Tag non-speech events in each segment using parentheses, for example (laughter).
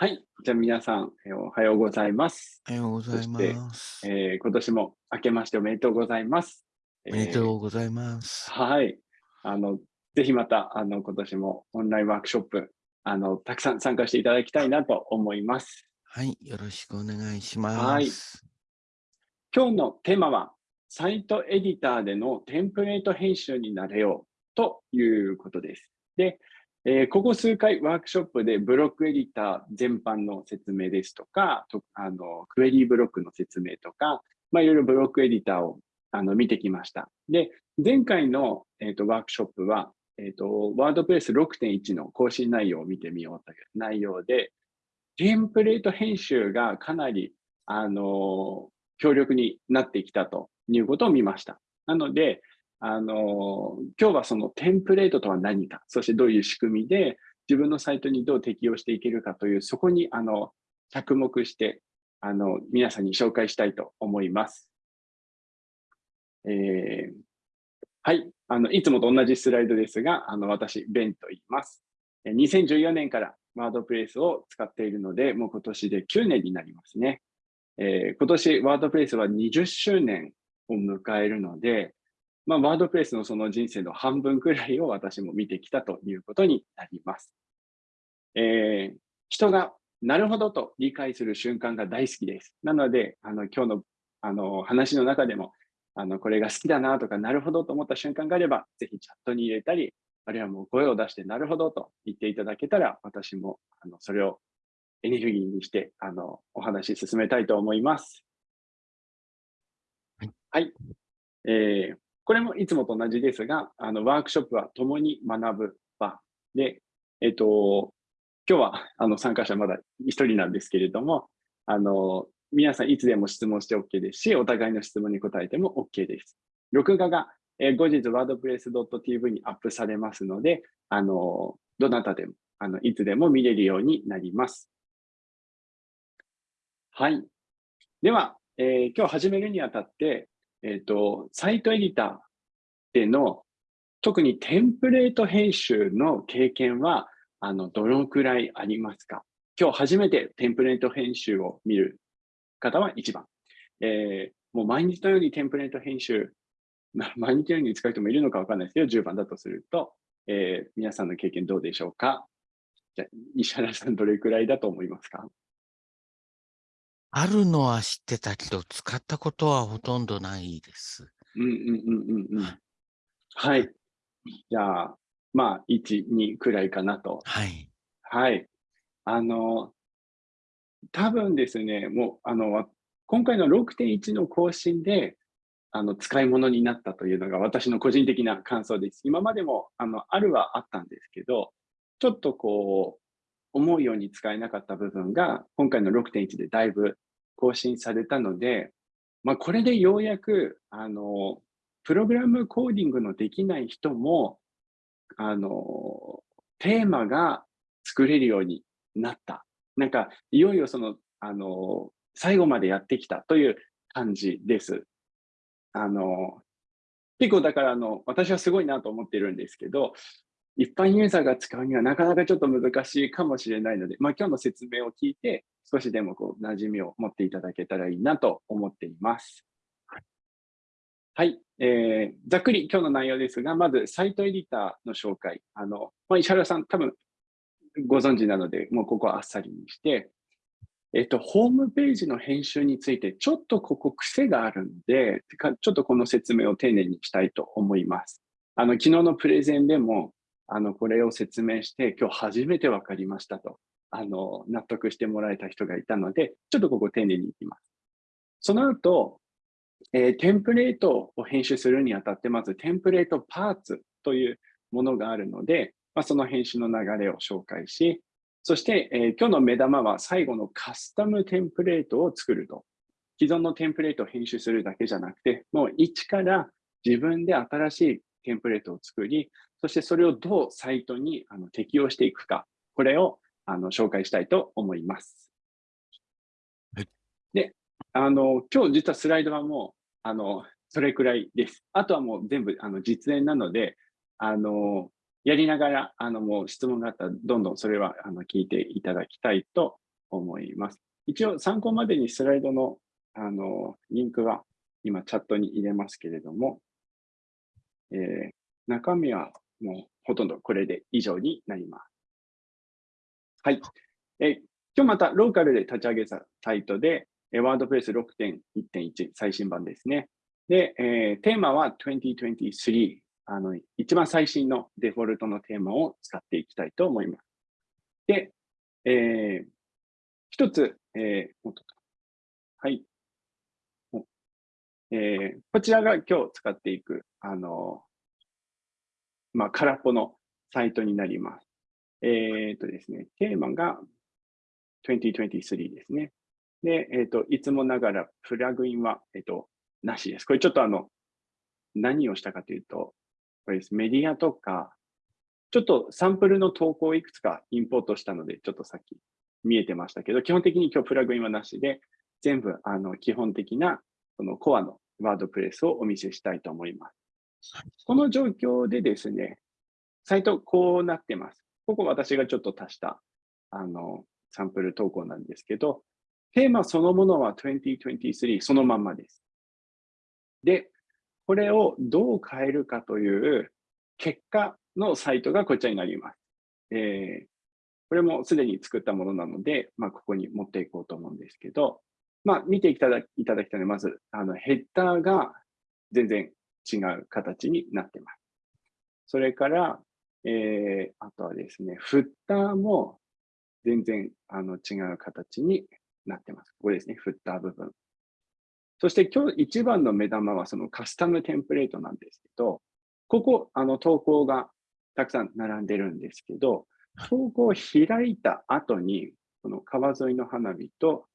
はい。じゃあ皆さん、えー、おはようございます。おはようございます。えー、今年も明けましておめでとうございます。おめでとうございます。はい。あの、ぜひまた、あの、今年もオンラインワークショップ、あの、たくさん参加していただきたいなと思います。はい。よろしくお願いします。はい。今日のテーマは、サイトエディターでのテンプレート編集になれようということです。で、えー、ここ数回ワークショップでブロックエディター全般の説明ですとか、とあのクエリーブロックの説明とか、まあ、いろいろブロックエディターをあの見てきました。で、前回の、えーと、ワークショップは、えーと、ワードプレス6.1の更新内容を見てみようという内容で、テンプレート編集がかなり、あの強力になってきたということを見ました。なので、あの、今日はそのテンプレートとは何か、そしてどういう仕組みで自分のサイトにどう適用していけるかという、そこにあの着目して、あの、皆さんに紹介したいと思います。えー、はい。あの、いつもと同じスライドですが、あの、私、ベンと言います。2014年からワードプレイスを使っているので、もう今年で9年になりますね。えー、今年、ワードプレイスは20周年を迎えるので、まあ、ワードプレスのその人生の半分くらいを私も見てきたということになります。えー、人がなるほどと理解する瞬間が大好きです。なので、あの今日のあの話の中でも、あのこれが好きだなとか、なるほどと思った瞬間があれば、ぜひチャットに入れたり、あるいはもう声を出して、なるほどと言っていただけたら、私もあのそれをエネルギーにしてあのお話し進めたいと思います。はい。はい、えーこれもいつもと同じですが、あのワークショップは共に学ぶ場で、えっと、今日はあの参加者まだ1人なんですけれども、あの皆さんいつでも質問して OK ですし、お互いの質問に答えても OK です。録画が、え後日 wordpress.tv にアップされますので、あのどなたでもあのいつでも見れるようになります。はい。では、えー、今日始めるにあたって、えっ、ー、と、サイトエディターでの、特にテンプレート編集の経験は、あの、どのくらいありますか？今日初めてテンプレート編集を見る方は1番。えー、もう毎日のようにテンプレート編集、(laughs) 毎日のように使う人もいるのかわかんないですけど、10番だとすると、えー、皆さんの経験どうでしょうか？じゃ石原さんどれくらいだと思いますか？あるのは知ってたけど、使ったことはほとんどないです。うんうんうんうんうん。はい。じゃあ、まあ、1、2くらいかなと。はい。はい。あの、多分ですね、もう、あの、今回の6.1の更新で、あの、使い物になったというのが私の個人的な感想です。今までも、あの、あるはあったんですけど、ちょっとこう、思うように使えなかった部分が、今回の6.1でだいぶ更新されたので、まあ、これでようやく、あの、プログラムコーディングのできない人も、あの、テーマが作れるようになった。なんか、いよいよその、あの、最後までやってきたという感じです。あの、結構だからあの、私はすごいなと思ってるんですけど、一般ユーザーが使うにはなかなかちょっと難しいかもしれないので、まあ、今日の説明を聞いて、少しでもこう馴染みを持っていただけたらいいなと思っています。はい、えー、ざっくり今日の内容ですが、まずサイトエディターの紹介。あのまあ、石原さん、多分ご存知なので、もうここはあっさりにして、えっと、ホームページの編集について、ちょっとここ癖があるんで、ちょっとこの説明を丁寧にしたいと思います。あの昨日のプレゼンでも、あの、これを説明して、今日初めて分かりましたと、あの、納得してもらえた人がいたので、ちょっとここ丁寧にいきます。その後、えー、テンプレートを編集するにあたって、まずテンプレートパーツというものがあるので、まあ、その編集の流れを紹介し、そして、えー、今日の目玉は最後のカスタムテンプレートを作ると。既存のテンプレートを編集するだけじゃなくて、もう一から自分で新しいテンプレートを作り、そしてそれをどうサイトにあの適用していくか、これをあの紹介したいと思います。はい、で、あの、今日実はスライドはもう、あの、それくらいです。あとはもう全部あの実演なので、あの、やりながら、あの、もう質問があったら、どんどんそれはあの聞いていただきたいと思います。一応参考までにスライドのあのリンクは今チャットに入れますけれども、えー、中身はもうほとんどこれで以上になります。はい。え今日またローカルで立ち上げたサイトで、ワードプレス6.1.1最新版ですね。で、えー、テーマは2023あの、一番最新のデフォルトのテーマを使っていきたいと思います。で、えー、一つ、えー、はい。えー、こちらが今日使っていく、あの、まあ、空っぽのサイトになります。えっ、とですね、テーマが2023ですね。で、えっ、と、いつもながらプラグインは、えっ、と、なしです。これちょっとあの、何をしたかというと、これです。メディアとか、ちょっとサンプルの投稿をいくつかインポートしたので、ちょっとさっき見えてましたけど、基本的に今日プラグインはなしで、全部あの基本的なそのコアのワードプレスをお見せしたいと思います。この状況でですね、サイトこうなってます。ここ私がちょっと足したあのサンプル投稿なんですけど、テーマそのものは2023そのまんまです。で、これをどう変えるかという結果のサイトがこちらになります。えー、これもすでに作ったものなので、まあ、ここに持っていこうと思うんですけど、まあ、見ていただいただきたいのは、まず、あのヘッダーが全然違う形になってます。それから、えー、あとはですね、フッターも全然あの違う形になってます。ここですね、フッター部分。そして今日一番の目玉はそのカスタムテンプレートなんですけど、ここ、あの投稿がたくさん並んでるんですけど、投稿を開いた後に、この川沿いの花火と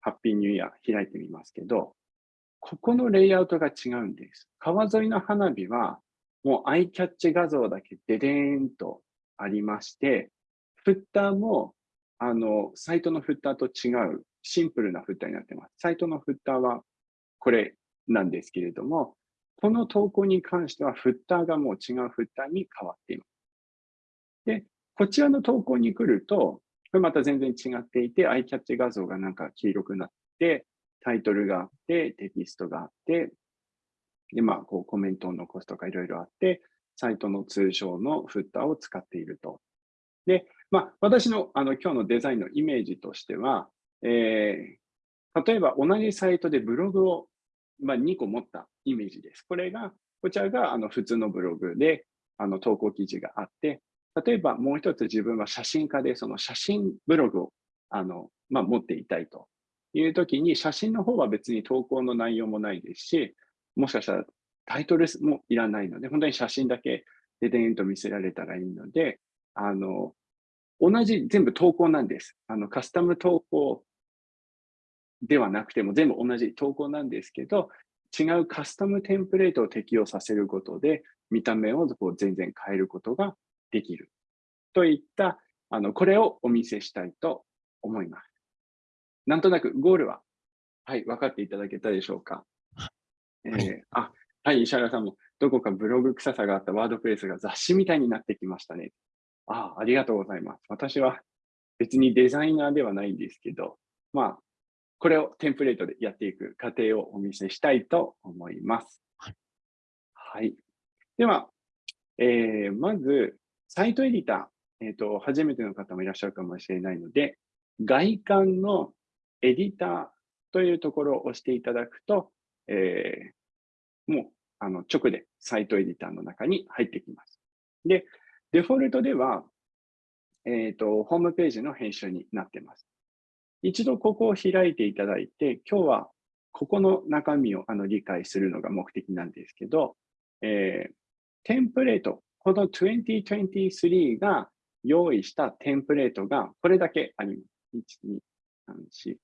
ハッピーニューイヤー開いてみますけど、ここのレイアウトが違うんです。川沿いの花火は、もうアイキャッチ画像だけデデーンとありまして、フッターも、あの、サイトのフッターと違うシンプルなフッターになってます。サイトのフッターはこれなんですけれども、この投稿に関してはフッターがもう違うフッターに変わっています。で、こちらの投稿に来ると、これまた全然違っていて、アイキャッチ画像がなんか黄色くなって、タイトルがあって、テキストがあって、で、まあ、こうコメントを残すとかいろいろあって、サイトの通称のフッターを使っていると。で、まあ、私のあの今日のデザインのイメージとしては、えー、例えば同じサイトでブログを、まあ、2個持ったイメージです。これが、こちらがあの普通のブログであの投稿記事があって、例えばもう一つ自分は写真家で、その写真ブログをあの、まあ、持っていたいという時に、写真の方は別に投稿の内容もないですし、もしかしたらタイトルもいらないので、本当に写真だけででんと見せられたらいいので、あの、同じ全部投稿なんです。あの、カスタム投稿ではなくても全部同じ投稿なんですけど、違うカスタムテンプレートを適用させることで、見た目をこう全然変えることができる。といった、あの、これをお見せしたいと思います。なんとなくゴールは、はい、分かっていただけたでしょうか。えー、あ、はい、石原さんも、どこかブログ臭さがあったワードプレスが雑誌みたいになってきましたね。ああ、ありがとうございます。私は別にデザイナーではないんですけど、まあ、これをテンプレートでやっていく過程をお見せしたいと思います。はい。はい、では、えー、まず、サイトエディター、えっ、ー、と、初めての方もいらっしゃるかもしれないので、外観のエディターというところを押していただくと、えー、もうあの直でサイトエディターの中に入ってきます。で、デフォルトでは、え、ー、と、ホームページの編集になっています。一度ここを開いていただいて、今日はここの中身をあの理解するのが目的なんですけど、えー、テンプレート、この2023が用意したテンプレートがこれだけあります。1、2、3、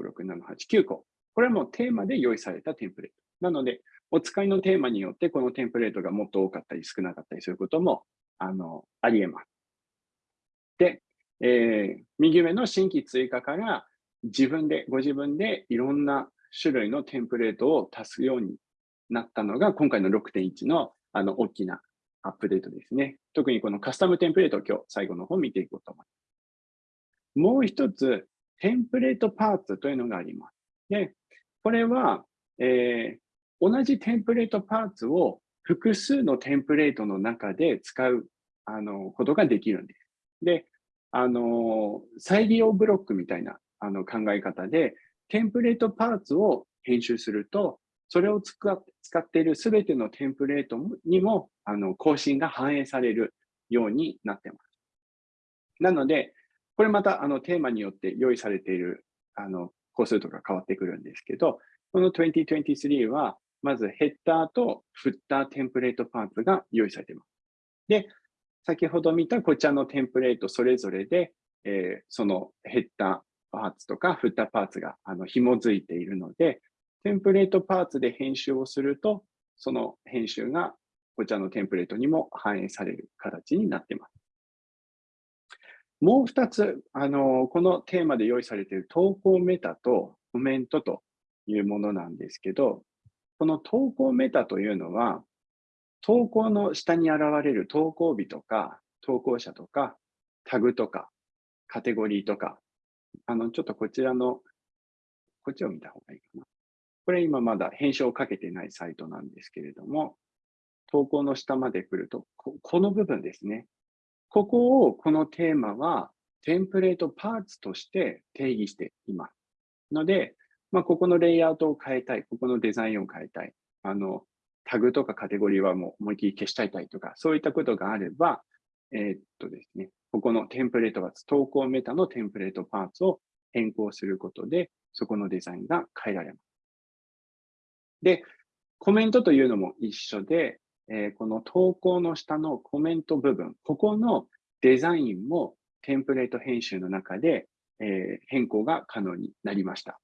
5、6、7、8、9個。これはもうテーマで用意されたテンプレート。なので、お使いのテーマによってこのテンプレートがもっと多かったり少なかったりすることもあのあり得ます。で、えー、右上の新規追加から自分で、ご自分でいろんな種類のテンプレートを足すようになったのが今回の6.1のあの大きなアップデートですね。特にこのカスタムテンプレートを今日最後の方見ていこうと思います。もう一つ、テンプレートパーツというのがあります。で、これは、えー、同じテンプレートパーツを複数のテンプレートの中で使うあのことができるんです。で、あの、再利用ブロックみたいなあの考え方で、テンプレートパーツを編集すると、それを使っているすべてのテンプレートにもあの更新が反映されるようになってます。なので、これまたあのテーマによって用意されているあの個数とか変わってくるんですけど、この2023は、まずヘッダーとフッターテンプレートパーツが用意されています。で、先ほど見たこちらのテンプレートそれぞれで、えー、そのヘッダーパーツとかフッターパーツがあの紐づいているので、テンプレートパーツで編集をすると、その編集がこちらのテンプレートにも反映される形になっています。もう2つ、あの、このテーマで用意されている投稿メタとコメントというものなんですけど、この投稿メタというのは、投稿の下に現れる投稿日とか、投稿者とか、タグとか、カテゴリーとか、あの、ちょっとこちらの、こっちを見た方がいいかな。これ今まだ編集をかけてないサイトなんですけれども、投稿の下まで来ると、ここの部分ですね。ここを、このテーマは、テンプレートパーツとして定義しています。ので、まあ、ここのレイアウトを変えたい、ここのデザインを変えたい、あの、タグとかカテゴリーはもう思いっきり消したいたいとか、そういったことがあれば、えー、っとですね、ここのテンプレートパーツ、投稿メタのテンプレートパーツを変更することで、そこのデザインが変えられます。で、コメントというのも一緒で、えー、この投稿の下のコメント部分、ここのデザインもテンプレート編集の中で、えー、変更が可能になりました。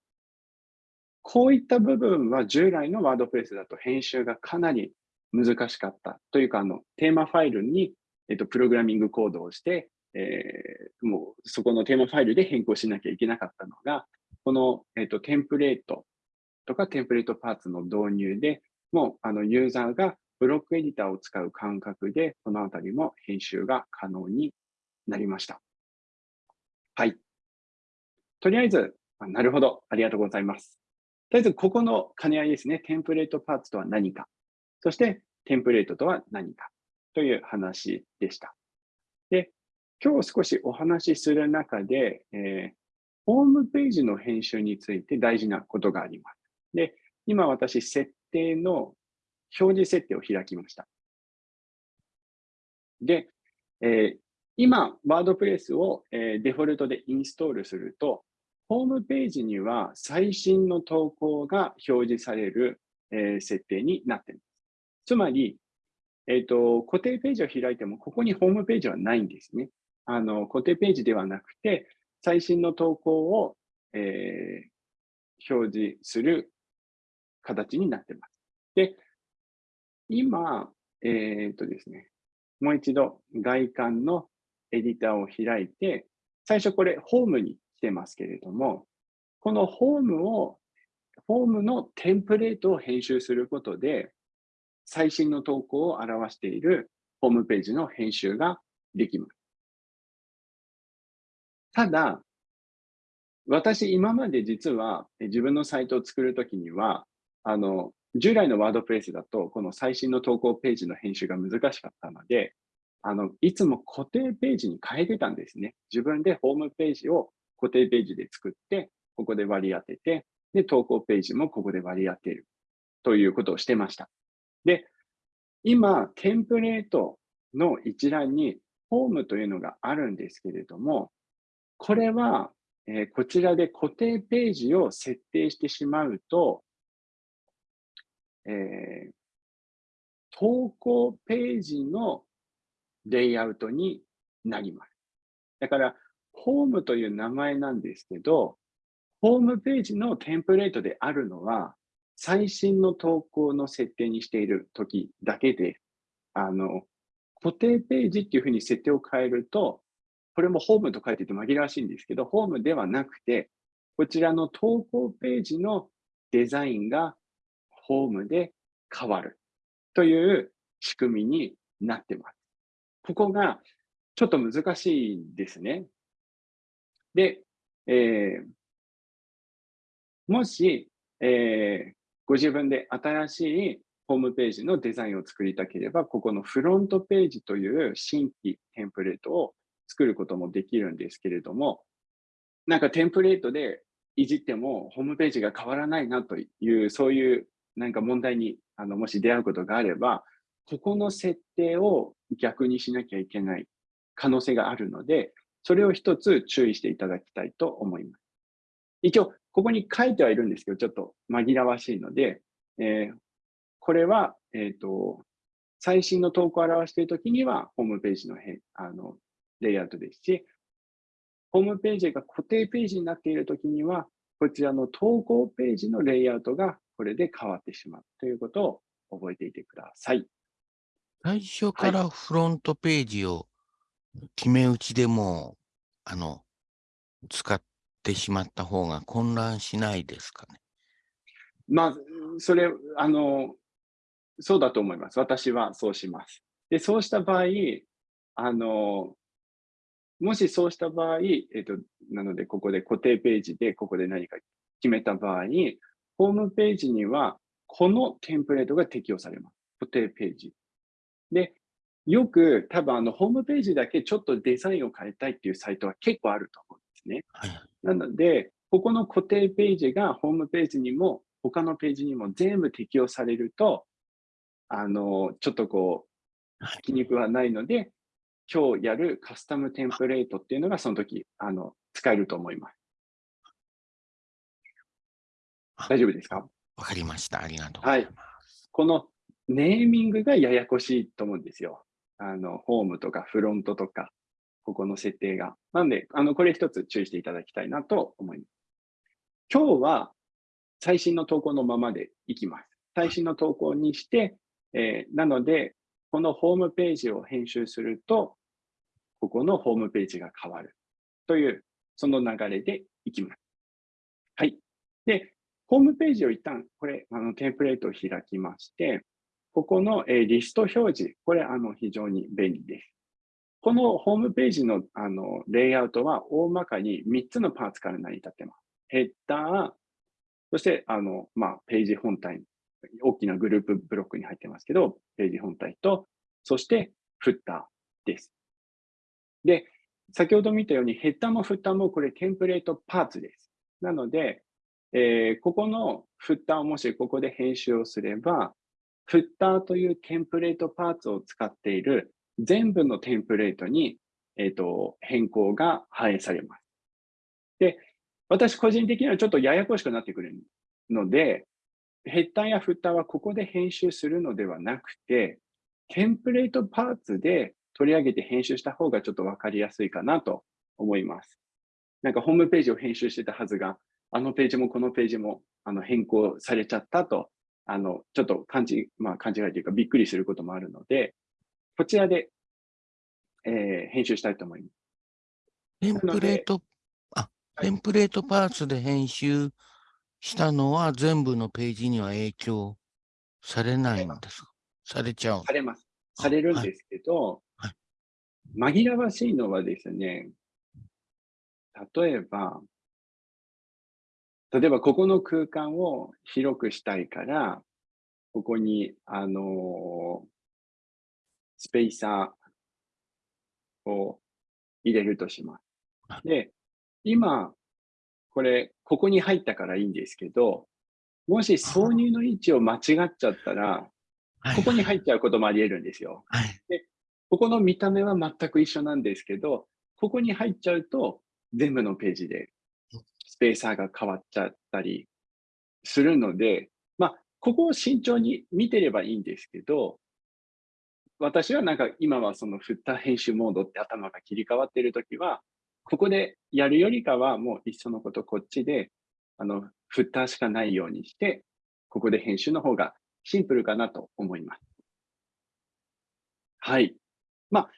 こういった部分は従来のワードプレスだと編集がかなり難しかったというか、あの、テーマファイルに、えっと、プログラミングコードをして、えー、もうそこのテーマファイルで変更しなきゃいけなかったのが、この、えっと、テンプレートとかテンプレートパーツの導入で、もうあのユーザーがブロックエディターを使う感覚で、このあたりも編集が可能になりました。はい。とりあえず、なるほど。ありがとうございます。とりあえず、ここの兼ね合いですね。テンプレートパーツとは何か。そして、テンプレートとは何か。という話でした。で、今日少しお話しする中で、えー、ホームページの編集について大事なことがあります。で、今私、設定の表示設定を開きました。で、えー、今、ワードプレスを、えー、デフォルトでインストールすると、ホームページには最新の投稿が表示される、えー、設定になっています。つまり、えっ、と、固定ページを開いても、ここにホームページはないんですね。あの、固定ページではなくて、最新の投稿を、えー、表示する形になっています。で、今、えっ、とですね、もう一度外観のエディターを開いて、最初これホームに来てますけれども、このホームを、ホームのテンプレートを編集することで、最新の投稿を表しているホームページの編集ができます。ただ、私今まで実は自分のサイトを作るときには、あの、従来のワードプレスだと、この最新の投稿ページの編集が難しかったので、あの、いつも固定ページに変えてたんですね。自分でホームページを固定ページで作って、ここで割り当てて、で、投稿ページもここで割り当てるということをしてました。で、今、テンプレートの一覧にホームというのがあるんですけれども、これは、えー、こちらで固定ページを設定してしまうと、えー、投稿ページのレイアウトになります。だから、ホームという名前なんですけど、ホームページのテンプレートであるのは、最新の投稿の設定にしている時だけで、あの、固定ページっていうふうに設定を変えると、これもホームと書いてて紛らわしいんですけど、ホームではなくて、こちらの投稿ページのデザインがホームで変わるという仕組みになってます。ここがちょっと難しいんですね。で、えー、もし、えー、ご自分で新しいホームページのデザインを作りたければ、ここのフロントページという新規テンプレートを作ることもできるんですけれども、なんかテンプレートでいじってもホームページが変わらないなという、そういうなんか問題にあのもし出会うことがあれば、ここの設定を逆にしなきゃいけない可能性があるので、それを一つ注意していただきたいと思います。一応、ここに書いてはいるんですけど、ちょっと紛らわしいので、えー、これは、えっ、ー、と、最新の投稿を表しているときには、ホームページのへあのレイアウトですし、ホームページが固定ページになっているときには、こちらの投稿ページのレイアウトがこれで変わってしまうということを覚えていてください。最初からフロントページを決め打ちでも、あの、使ってしまった方が混乱しないですかね？まあ、それ、あの、そうだと思います。私はそうします。で、そうした場合、あの、もしそうした場合、えっ、と、なので、ここで固定ページで、ここで何か決めた場合に、ホームページには、このテンプレートが適用されます。固定ページ。で、よく多分あのホームページだけちょっとデザインを変えたいっていうサイトは結構あると思うんですね。はい、なので、ここの固定ページがホームページにも他のページにも全部適用されると、あの、ちょっとこう、気に食わないので、今日やるカスタムテンプレートっていうのがその時、あの、使えると思います。大丈夫ですか？わかりました。ありがとうございます。はい、このネーミングがややこしいと思うんですよ。あの、ホームとかフロントとか、ここの設定が。なんで、あの、これ一つ注意していただきたいなと思います。今日は最新の投稿のままでいきます。最新の投稿にして、えー、なので、このホームページを編集すると、ここのホームページが変わるという、その流れでいきます。はい。で、ホームページを一旦、これ、あの、テンプレートを開きまして、ここの、えリスト表示、これ、あの、非常に便利です。このホームページの、あの、レイアウトは、大まかに3つのパーツから成り立ってます。ヘッダー、そして、あの、まあ、ページ本体、大きなグループブロックに入ってますけど、ページ本体と、そしてフッターです。で、先ほど見たようにヘッダーもフッターもこれテンプレートパーツです。なので、えー、ここのフッターをもしここで編集をすれば、フッターというテンプレートパーツを使っている全部のテンプレートに、えーと、変更が反映されます。で、私個人的にはちょっとややこしくなってくるので、ヘッダーやフッターはここで編集するのではなくて、テンプレートパーツで取り上げて編集した方がちょっとわかりやすいかなと思います。なんかホームページを編集してたはずが、あのページもこのページもあの変更されちゃったと、あの、ちょっと勘違,、まあ、勘違いというかびっくりすることもあるので、こちらで、えー、編集したいと思います。テンプレート、あ、テンプレートパーツで編集したのは全部のページには影響されないんですか？されちゃうされます。されるんですけど、はい。はい、紛らわしいのはですね、例えば、例えばここの空間を広くしたいから、ここに、あのスペーサーを入れるとします。で、今、これ、ここに入ったからいいんですけど、もし挿入の位置を間違っちゃったら、ここに入っちゃうこともあり得るんですよ。はい、でここの見た目は全く一緒なんですけど、ここに入っちゃうと、全部のページでスペーサーが変わっちゃったりするので、まあ、ここを慎重に見てればいいんですけど、私はなんか今はそのフッター編集モードって頭が切り替わっているときは、ここでやるよりかはもう一緒のことこっちで、あの、フッターしかないようにして、ここで編集の方がシンプルかなと思います。はい。まあ、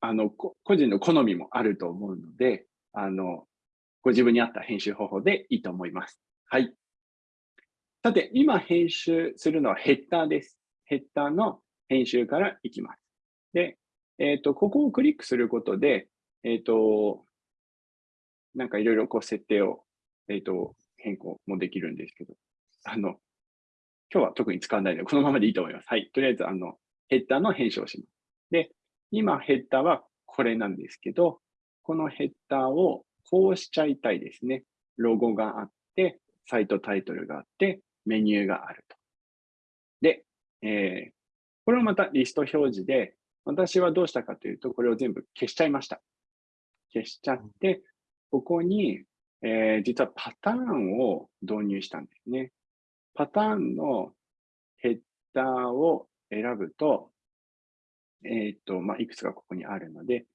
あの、個人の好みもあると思うので、あの、ご自分に合った編集方法でいいと思います。はい。さて、今編集するのはヘッダーです。ヘッダーの編集からいきます。で、えっ、ー、と、ここをクリックすることで、えっ、ー、と、なんかいろいろこう設定を、えっ、と、変更もできるんですけど、あの、今日は特に使わないので、このままでいいと思います。はい。とりあえず、あの、ヘッダーの編集をします。で、今ヘッダーはこれなんですけど、このヘッダーをこうしちゃいたいですね。ロゴがあって、サイトタイトルがあって、メニューがあると。で、えー、これをまたリスト表示で、私はどうしたかというと、これを全部消しちゃいました。消しちゃって、ここに、えー、実はパターンを導入したんですね。パターンのヘッダーを選ぶと、えっ、と、まあ、いくつかここにあるので、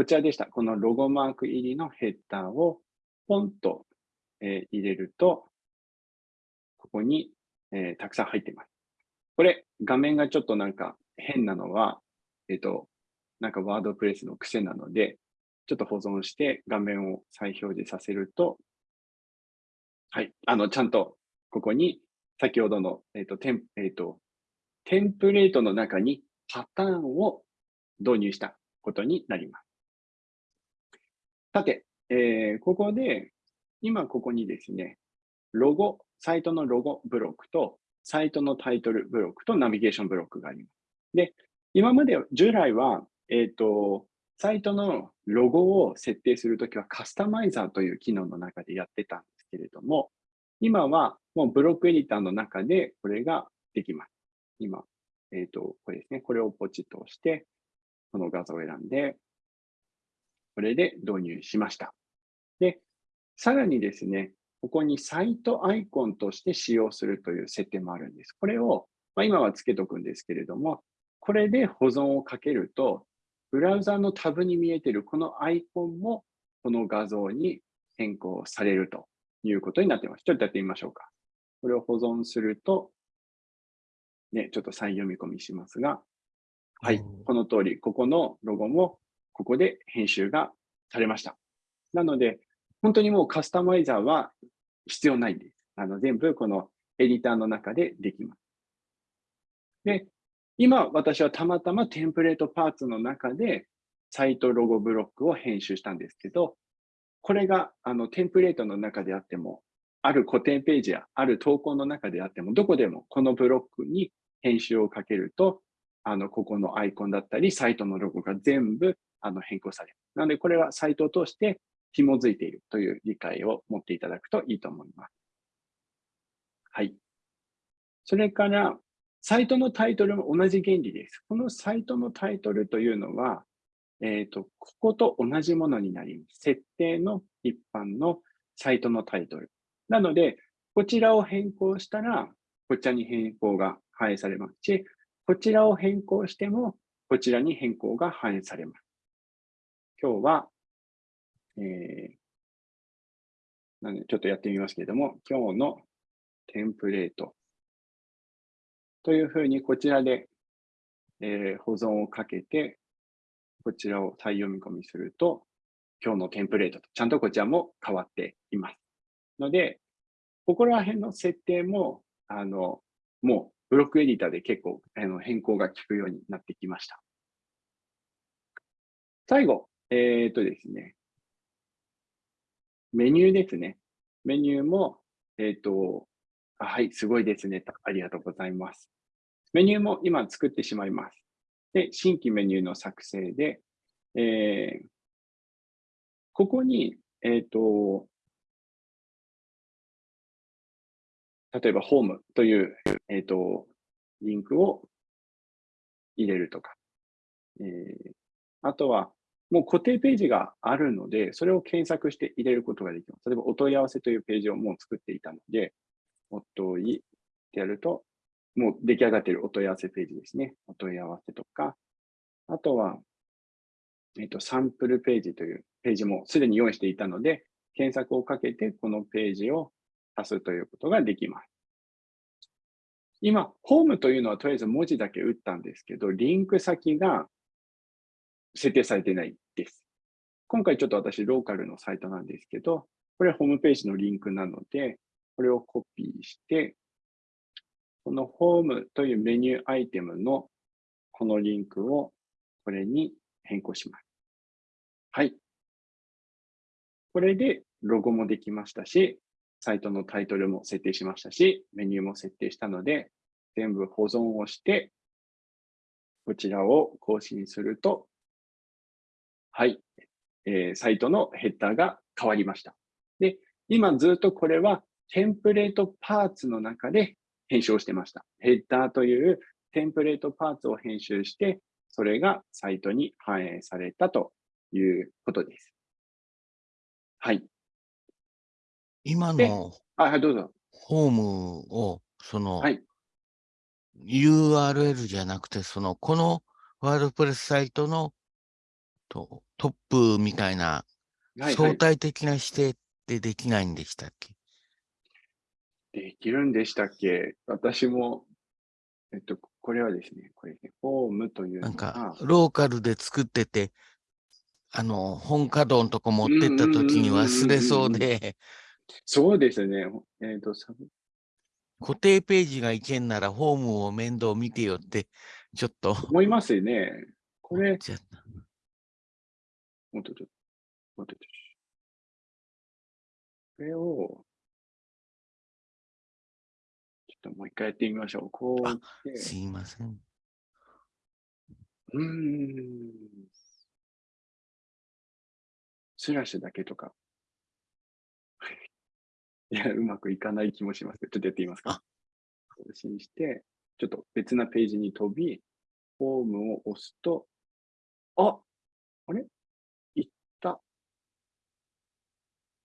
こちらでした。このロゴマーク入りのヘッダーをポンと、え、入れると、ここに、え、たくさん入っています。これ、画面がちょっとなんか変なのは、えっ、と、なんかワードプレスの癖なので、ちょっと保存して画面を再表示させると、はい、あの、ちゃんとここに先ほどの、えっ、と、テン、えっ、と、テンプレートの中にパターンを導入したことになります。さて、えー、ここで、今ここにですね、ロゴ、サイトのロゴブロックと、サイトのタイトルブロックとナビゲーションブロックがあります。で、今まで従来は、えっ、ー、と、サイトのロゴを設定するときはカスタマイザーという機能の中でやってたんですけれども、今はもうブロックエディターの中でこれができます。今、えっ、ー、と、これですね。これをポチッと押して、この画像を選んで、これで導入しました。で、さらにですね、ここにサイトアイコンとして使用するという設定もあるんです。これを、まあ、今はつけとくんですけれども、これで保存をかけると、ブラウザのタブに見えているこのアイコンもこの画像に変更されるということになっています。ちょっとやってみましょうか。これを保存すると、ね、ちょっと再読み込みしますが、はい、この通り、ここのロゴもここで編集がされました。なので、本当にもうカスタマイザーは必要ないんです。あの全部このエディターの中でできます。で、今私はたまたまテンプレートパーツの中でサイトロゴブロックを編集したんですけど、これがあのテンプレートの中であっても、ある固定ページやある投稿の中であっても、どこでもこのブロックに編集をかけると、あの、ここのアイコンだったり、サイトのロゴが全部あの変更される。なので、これはサイトを通して紐づいているという理解を持っていただくといいと思います。はい。それから、サイトのタイトルも同じ原理です。このサイトのタイトルというのは、えっ、ー、と、ここと同じものになります。設定の一般のサイトのタイトル。なので、こちらを変更したら、こちらに変更が反映されますし、こちらを変更しても、こちらに変更が反映されます。今日は、えー、なんでちょっとやってみますけれども、今日のテンプレートというふうにこちらで、えー、保存をかけて、こちらを再読み込みすると、今日のテンプレートとちゃんとこちらも変わっています。ので、ここら辺の設定も、あの、もうブロックエディターで結構あの変更が効くようになってきました。最後、えっ、とですね、メニューですね。メニューも、えっ、ー、と、はい、すごいですね。ありがとうございます。メニューも今作ってしまいます。で、新規メニューの作成で、えー、ここに、えっ、と、例えば、ホームという、えっ、ー、と、リンクを入れるとか、えー、あとは、もう固定ページがあるので、それを検索して入れることができます。例えば、お問い合わせというページをもう作っていたので、お問いってやると、もう出来上がっているお問い合わせページですね。お問い合わせとか、あとは、えっ、と、サンプルページというページもすでに用意していたので、検索をかけてこのページを足すということができます。今、ホームというのはとりあえず文字だけ打ったんですけど、リンク先が設定されてないです。今回ちょっと私、ローカルのサイトなんですけど、これはホームページのリンクなので、これをコピーして、このホームというメニューアイテムのこのリンクをこれに変更します。はい。これでロゴもできましたし、サイトのタイトルも設定しましたし、メニューも設定したので、全部保存をして、こちらを更新すると、はい、えー、サイトのヘッダーが変わりました。で、今ずっとこれはテンプレートパーツの中で編集をしてました。ヘッダーというテンプレートパーツを編集して、それがサイトに反映されたということです。はい。今のはい、どうぞ。ホームを、その、はい、URL じゃなくて、その、このワードプレスサイトのとトップみたいな相対的な指定ってできないんでしたっけ、できるんでしたっけ？私も、えっと、これはですね、これね、フォームというなんか、ローカルで作ってて、あの、本稼働のとこ持ってった時に忘れそうで。そうですね。えっ、ー、と、固定ページがいけんなら、ホームを面倒見てよって、ちょっと。思いますよね。これ、もっとちょっと、もっとちょっと。これを、ちょっともう一回やってみましょう。こうすいません。うん。スラッシュだけとか。(laughs) いや、うまくいかない気もします。ちょっとやってみますか。更新して、ちょっと別なページに飛び、フォームを押すと、ああれ？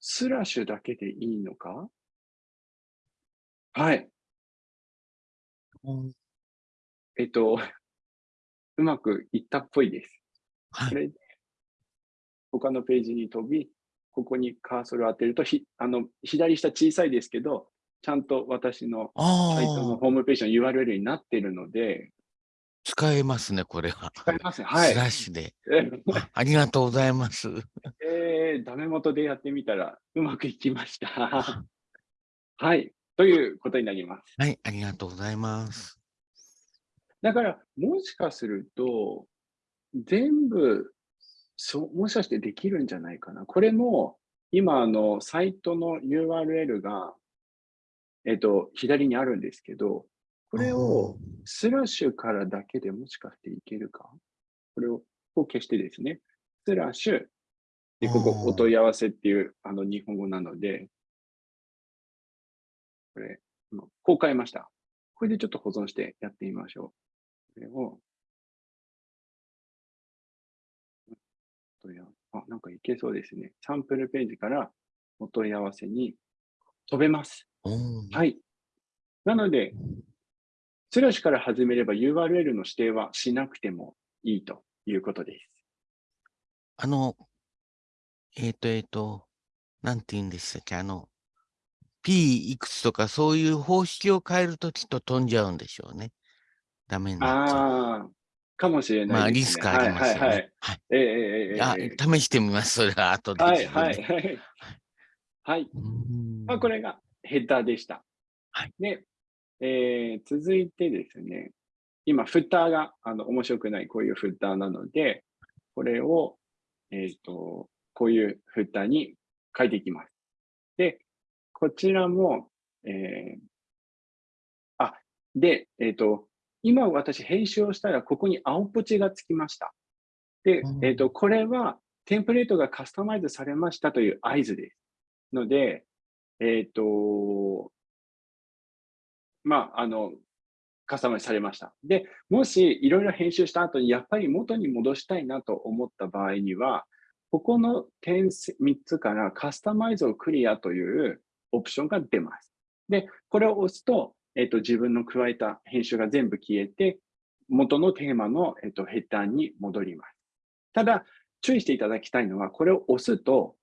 スラッシュだけでいいのか？はい。うん、えっと、(laughs) うまくいったっぽいです。はい、これで、他のページに飛び、ここにカーソルを当てると、ひあの左下小さいですけど、ちゃんと私のサイトのホームページの URL になっているので、使えますね、これは。使えますね。はい。スラッシュで。ありがとうございます。えー、ダメ元でやってみたらうまくいきました。(laughs) はい。ということになります。はい、ありがとうございます。だから、もしかすると、全部、そう、もしかしてできるんじゃないかな。これも、今、あの、サイトの URL が、えっと、左にあるんですけど、これをスラッシュからだけでもしかしていけるか？これを消してですね、スラッシュ、で、ここお問い合わせっていうあの日本語なので、これ、こう変えました。これでちょっと保存してやってみましょう。これを、あ、なんかいけそうですね。サンプルページからお問い合わせに飛べます。はい。なので、スラッシュから始めれば URL の指定はしなくてもいいということです。あの、えっ、ー、と、えっ、ー、と、なんて言うんでしたっけ、あの、P いくつとかそういう方式を変えるときっと飛んじゃうんでしょうね。ダメになっちゃう。ああ、かもしれない、ね、まあ、リスクありますよね。はい、はい、はい。えー、えー、あ、試してみます、それは後で、ね。はい、はい、はい。はい。まあ、これがヘッダーでした。はい。で、えー、続いてですね、今、フッターがあの面白くないこういうフッターなので、これを、えっ、ー、と、こういうフッターに変えていきます。で、こちらも、えー、あ、で、えっ、ー、と、今私編集をしたら、ここに青ポチがつきました。で、えっ、ー、と、これはテンプレートがカスタマイズされましたという合図です。ので、えっ、と、まあ、あの、カスタマイズされました。で、もしいろいろ編集した後にやっぱり元に戻したいなと思った場合には、ここの点3つからカスタマイズをクリアというオプションが出ます。で、これを押すと、えっと、自分の加えた編集が全部消えて、元のテーマの、えっと、ヘッダーに戻ります。ただ、注意していただきたいのは、これを押すと、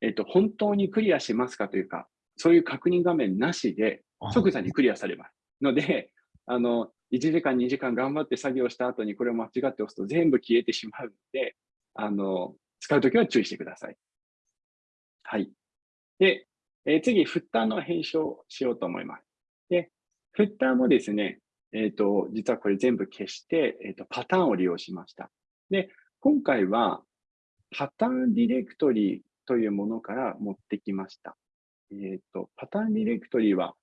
えっと、本当にクリアしますかというか、そういう確認画面なしで、即座にクリアされます。ので、(laughs) あの、1時間、2時間頑張って作業した後にこれを間違って押すと全部消えてしまうので、あの、使うときは注意してください。はい。で、えー、次、フッターの編集をしようと思います。で、フッターもですね、えっ、ー、と、実はこれ全部消して、えっ、ー、と、パターンを利用しました。で、今回は、パターンディレクトリというものから持ってきました。えっ、と、パターンディレクトリは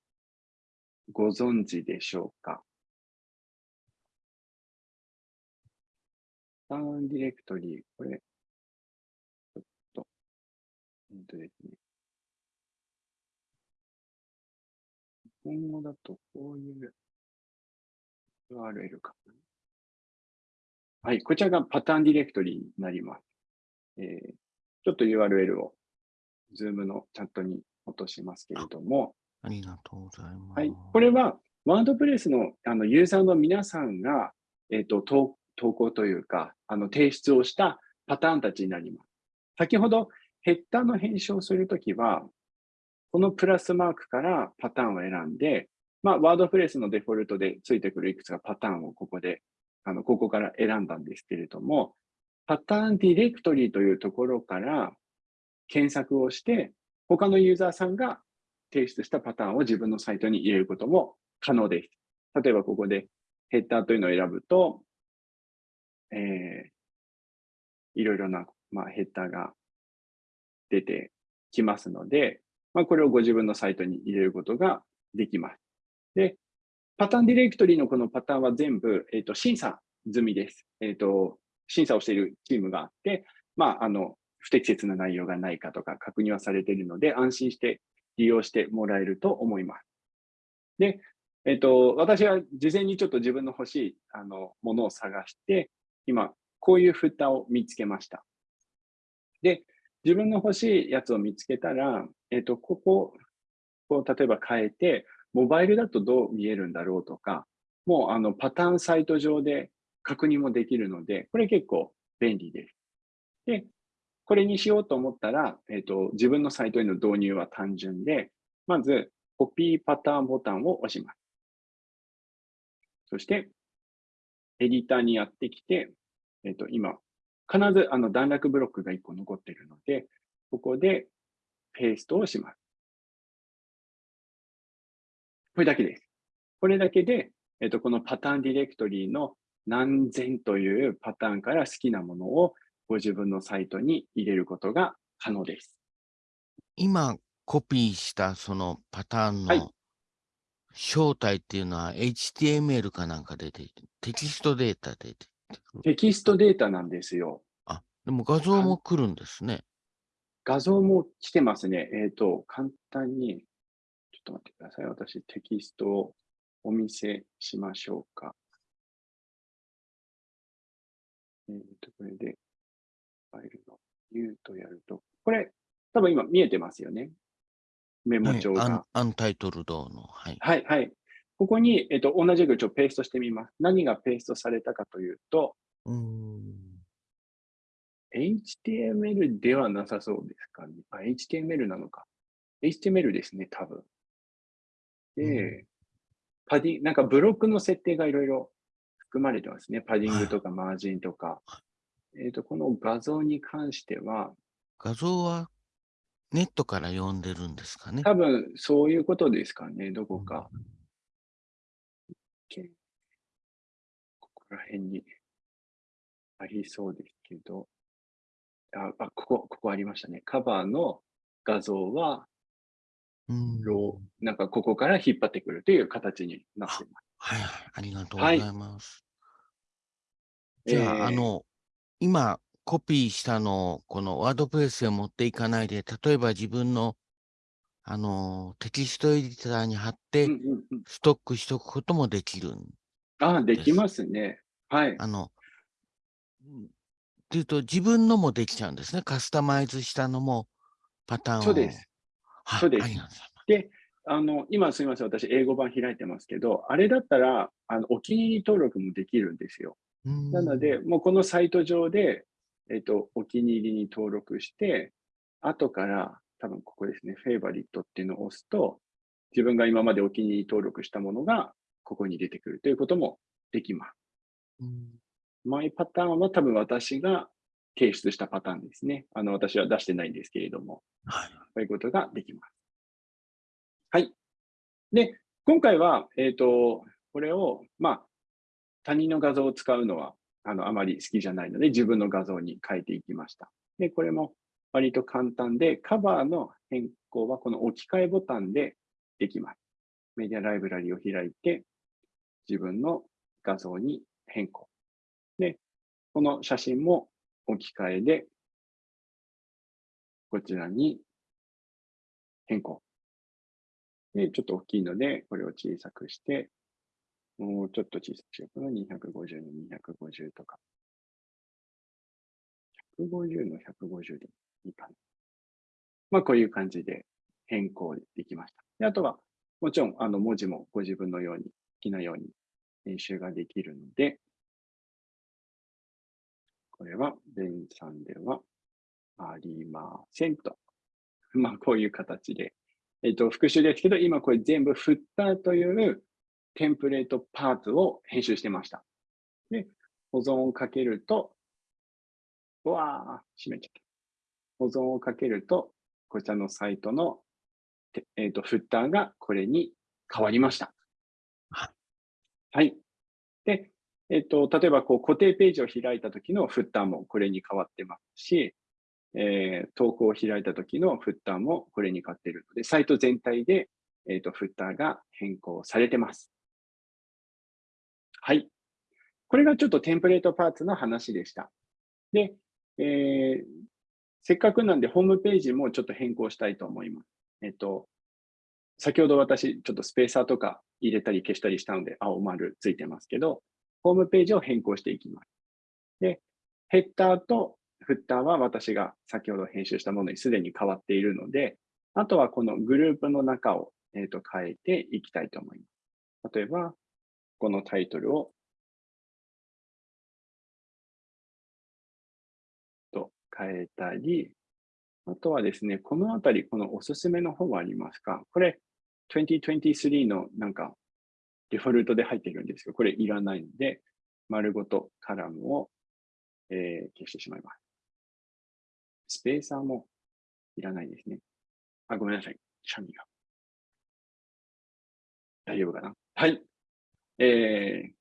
ご存知でしょうか？パターンディレクトリー、これ、ちょっと、えっ、ー、とですね。日本語だとこういう URL かな。はい、こちらがパターンディレクトリーになります。えー、ちょっと URL を Zoom のチャットに落としますけれども。ありがとうございます。はい、これはワードプレスのあのユーザーの皆さんが、えーと、投投稿というかあの提出をしたパターンたちになります。先ほどヘッダーの編集をするときは、このプラスマークからパターンを選んで、まあ、ワードプレスのデフォルトでついてくるいくつかパターンをここで、あの、ここから選んだんですけれども、パターンディレクトリーというところから検索をして、他のユーザーさんが提出したパターンを自分のサイトに入れることも可能です。例えばここでヘッダーというのを選ぶと、えー、いろいろな、まあ、ヘッダーが出てきますので、まあ、これをご自分のサイトに入れることができます。で、パターンディレクトリのこのパターンは全部、えーと、審査済みです。えーと。審査をしているチームがあって、まあ、あの、不適切な内容がないかとか確認はされているので、安心して利用してもらえると思います。で、えっ、と、私は事前にちょっと自分の欲しいあのものを探して、今、こういう蓋を見つけました。で、自分の欲しいやつを見つけたら、えっ、と、ここ、こう例えば変えて、モバイルだとどう見えるんだろうとか、もうあのパターンサイト上で確認もできるので、これ結構便利です。で、これにしようと思ったら、えっ、ー、と、自分のサイトへの導入は単純で、まず、コピーパターンボタンを押します。そして、エディターにやってきて、えっ、ー、と、今、必ずあの段落ブロックが1個残っているので、ここでペーストをします。これだけです。これだけで、えっと、このパターンディレクトリーの何千というパターンから好きなものをご自分のサイトに入れることが可能です。今、コピーしたそのパターンの正体っていうのは HTML かなんかで出て、テキストデータで出てテキストデータなんですよ。あ、でも画像も来るんですね。画像も来てますね。えっ、ー、と、簡単にと待ってください。私、テキストをお見せしましょうか。えっ、ー、と、これで、ファイルの U とやると、これ、多分今見えてますよね。メモ帳が。はい、アンタイトルドの。はい。はい、はい。ここに、えっ、ー、と、同じくちょっとペーストしてみます。何がペーストされたかというと、うん HTML ではなさそうですかね。あ、HTML なのか。HTML ですね、多分。で、パディなんかブロックの設定がいろいろ含まれてますね。パディングとかマージンとか。えっ、と、この画像に関しては。画像はネットから読んでるんですかね？多分そういうことですかね、どこか。うん、ここら辺にありそうですけど。あ、あここ、ここありましたね。カバーの画像はロー、なんかここから引っ張ってくるという形になっています。はいはい、ありがとうございます。はい、じゃあ、えー、あの、今、コピーしたのを、このワードプレスへ持っていかないで、例えば自分の、あの、テキストエディターに貼って、ストックしておくこともできるんああ、できますね。はい。あの、っていうと、自分のもできちゃうんですね。カスタマイズしたのも、パターンを。そうです。そうです。で、あの、今すみません、私、英語版開いてますけど、あれだったら、あのお気に入り登録もできるんですよ。なので、もうこのサイト上で、えっと、お気に入りに登録して、後から、多分ここですね、フェイバリットっていうのを押すと、自分が今までお気に入り登録したものが、ここに出てくるということもできます。マイパターンは多分私が提出したパターンですね。あの、私は出してないんですけれども、はい。そういうことができます。はい。で、今回は、えっ、ー、と、これを、まあ、他人の画像を使うのは、あの、あまり好きじゃないので、自分の画像に変えていきました。で、これも割と簡単で、カバーの変更はこの置き換えボタンでできます。メディアライブラリを開いて、自分の画像に変更。で、この写真も置き換えで、こちらに変更。で、ちょっと大きいので、これを小さくして、もうちょっと小さくしようかな。250の250とか。150の150でいいかな。まあ、こういう感じで変更できました。であとは、もちろん、あの、文字もご自分のように、好きなように編集ができるので、これは、ベンさんではありませんと。(laughs) まあ、こういう形で、えっ、と、復習ですけど、今これ全部フッターというテンプレートパーツを編集してました。で、保存をかけると、うわー、閉めちゃった。保存をかけると、こちらのサイトの、えっ、ー、と、フッターがこれに変わりました。はい。で、えっ、ー、と、例えばこう固定ページを開いた時のフッターもこれに変わってますし、えー、投稿を開いた時のフッターもこれに変わっているので、サイト全体で、えっ、ー、と、フッターが変更されてます。はい。これがちょっとテンプレートパーツの話でした。で、えー、せっかくなんでホームページもちょっと変更したいと思います。えっと、先ほど私ちょっとスペーサーとか入れたり消したりしたので青丸ついてますけど、ホームページを変更していきます。で、ヘッダーとフッターは私が先ほど編集したものにすでに変わっているので、あとはこのグループの中を、えー、と変えていきたいと思います。例えば、このタイトルをと変えたり、あとはですね、このあたり、このおすすめの方はありますか？これ、2023のなんか、デフォルトで入ってるんですけど、これいらないので、丸ごとカラムを、えー、消してしまいます。スペーサーもいらないですね。あ、ごめんなさい。シャミが。大丈夫かな？はい。えー、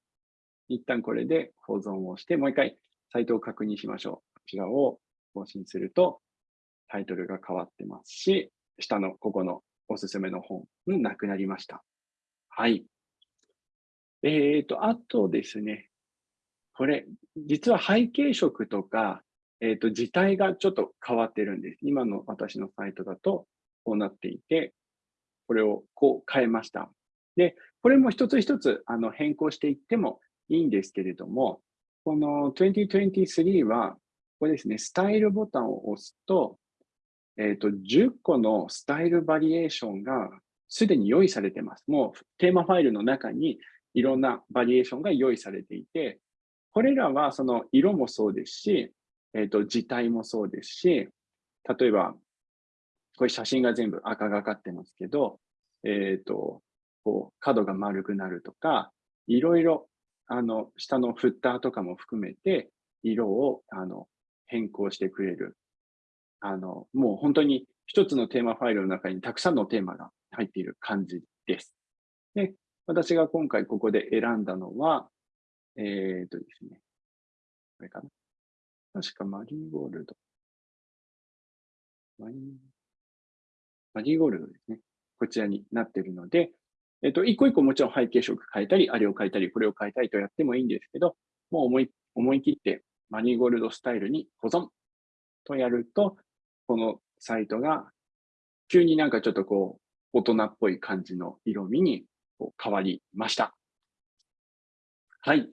一旦これで保存をして、もう一回サイトを確認しましょう。こちらを更新すると、タイトルが変わってますし、下のここのおすすめの本、なくなりました。はい。えっ、ー、と、あとですね、これ、実は背景色とか、えっ、ー、と、字体がちょっと変わってるんです。今の私のサイトだと、こうなっていて、これをこう変えました。で、これも一つ一つあの変更していってもいいんですけれども、この2023はこれですね、スタイルボタンを押すと、えっ、ー、と、10個のスタイルバリエーションがすでに用意されてます。もうテーマファイルの中にいろんなバリエーションが用意されていて、これらはその色もそうですし、えっ、ー、と、字体もそうですし、例えば、これ写真が全部赤がかってますけど、えっ、ー、と、こう、角が丸くなるとか、いろいろ、あの、下のフッターとかも含めて、色を、あの、変更してくれる。あの、もう本当に一つのテーマファイルの中にたくさんのテーマが入っている感じです。で、私が今回ここで選んだのは、えっ、ー、とですね、これかな。確かマリーゴールド。マリーゴールドですね。こちらになっているので、えっ、と、一個一個もちろん背景色変えたり、あれを変えたり、これを変えたりとやってもいいんですけど、もう思い思い切ってマニーゴールドスタイルに保存とやると、このサイトが急になんかちょっとこう、大人っぽい感じの色味に変わりました。はい。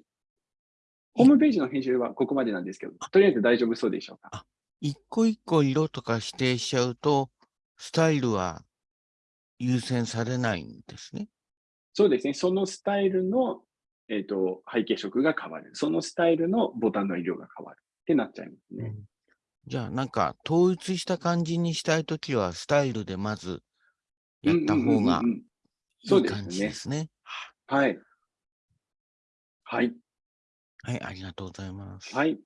ホームページの編集はここまでなんですけど、とりあえず大丈夫そうでしょうか？一個一個色とか指定しちゃうと、スタイルは優先されないんですね。そうですね。そのスタイルのえっ、ー、と、背景色が変わる。そのスタイルのボタンの色が変わるってなっちゃいますね。うん、じゃあ、なんか、統一した感じにしたいときは、スタイルでまずやった方がいい感じですね。はい。はい。はい、ありがとうございます。はい。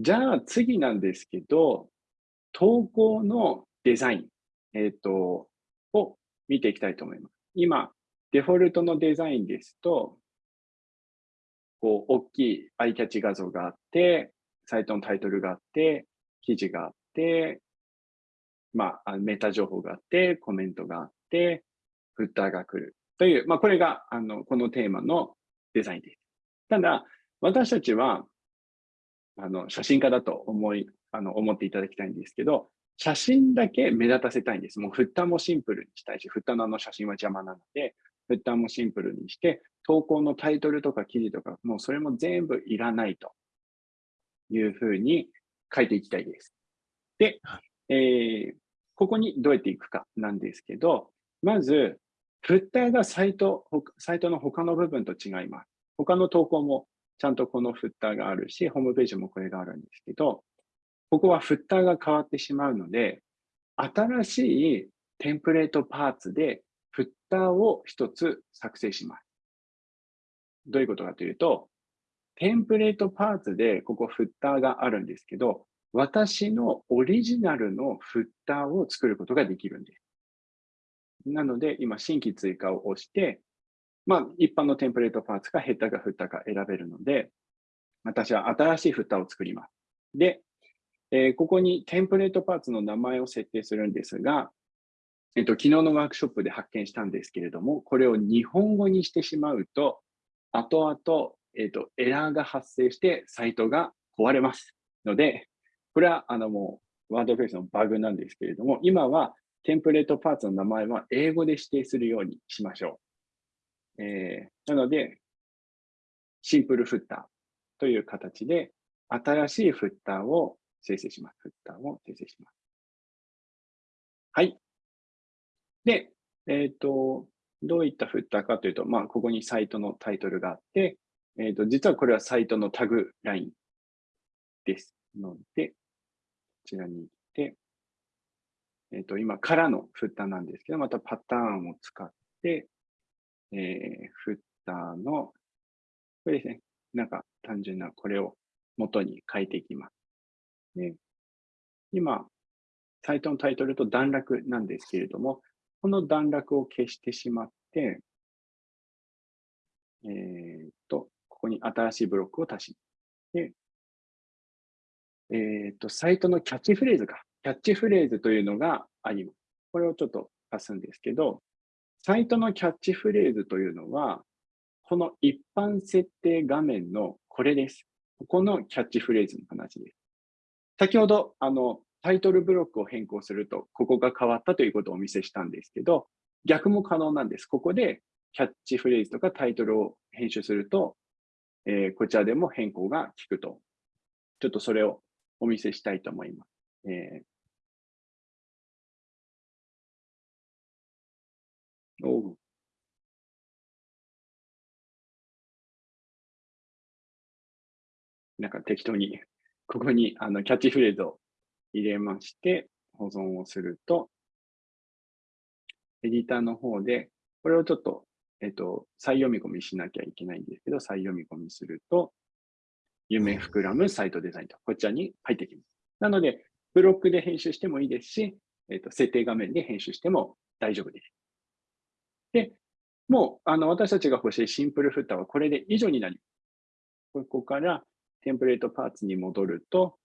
じゃあ、次なんですけど、投稿のデザイン、えっ、ー、と、を見ていきたいと思います。今、デフォルトのデザインですと、こう、大きいアイキャッチ画像があって、サイトのタイトルがあって、記事があって、まあ、メタ情報があって、コメントがあって、フッターが来るという、まあ、これがあのこのテーマのデザインです。ただ、私たちはあの写真家だと思いあの思っていただきたいんですけど、写真だけ目立たせたいんです。もうフッターもシンプルにしたいし、フッターのあの写真は邪魔なので、フッターもシンプルにして、投稿のタイトルとか記事とか、もうそれも全部いらないというふうに書いていきたいです。で、えー、ここにどうやっていくかなんですけど、まず、フッターがサイト、サイトの他の部分と違います。他の投稿もちゃんとこのフッターがあるし、ホームページもこれがあるんですけど、ここはフッターが変わってしまうので、新しいテンプレートパーツでターを一つ作成します。どういうことかというと、テンプレートパーツでここフッターがあるんですけど、私のオリジナルのフッターを作ることができるんです。なので、今、新規追加を押して、まあ、一般のテンプレートパーツかヘッダーかフッターか選べるので、私は新しいフッターを作ります。で、えー、ここにテンプレートパーツの名前を設定するんですが、えっと、昨日のワークショップで発見したんですけれども、これを日本語にしてしまうと、後々、えっと、エラーが発生してサイトが壊れますので、これはあのもうワードプレスのバグなんですけれども、今はテンプレートパーツの名前は英語で指定するようにしましょう。えー、なので、シンプルフッターという形で、新しいフッターを生成します。フッターを生成します。はい。で、えっ、ー、と、どういったフッターかというと、まあ、ここにサイトのタイトルがあって、えっ、ー、と、実はこれはサイトのタグラインですので、こちらに行って、えっ、ー、と、今からのフッターなんですけど、またパターンを使って、えー、フッターの、これですね、なんか単純なこれを元に変えていきます。で今、サイトのタイトルと段落なんですけれども、この段落を消してしまって、えー、っと、ここに新しいブロックを足し、で、えー、っと、サイトのキャッチフレーズか。キャッチフレーズというのがあります。これをちょっと足すんですけど、サイトのキャッチフレーズというのは、この一般設定画面のこれです。ここのキャッチフレーズの話です。先ほど、あの、タイトルブロックを変更すると、ここが変わったということをお見せしたんですけど、逆も可能なんです。ここでキャッチフレーズとかタイトルを編集すると、えー、こちらでも変更が効くと。ちょっとそれをお見せしたいと思います。えー、おなんか適当にここにあのキャッチフレーズを入れまして、保存をすると、エディターの方で、これをちょっと、えっと、再読み込みしなきゃいけないんですけど、再読み込みすると、夢膨らむサイトデザインと、こちらに入ってきます。なので、ブロックで編集してもいいですし、えっと、設定画面で編集しても大丈夫です。で、もう、あの、私たちが欲しいシンプルフッターはこれで以上になります。ここからテンプレートパーツに戻ると、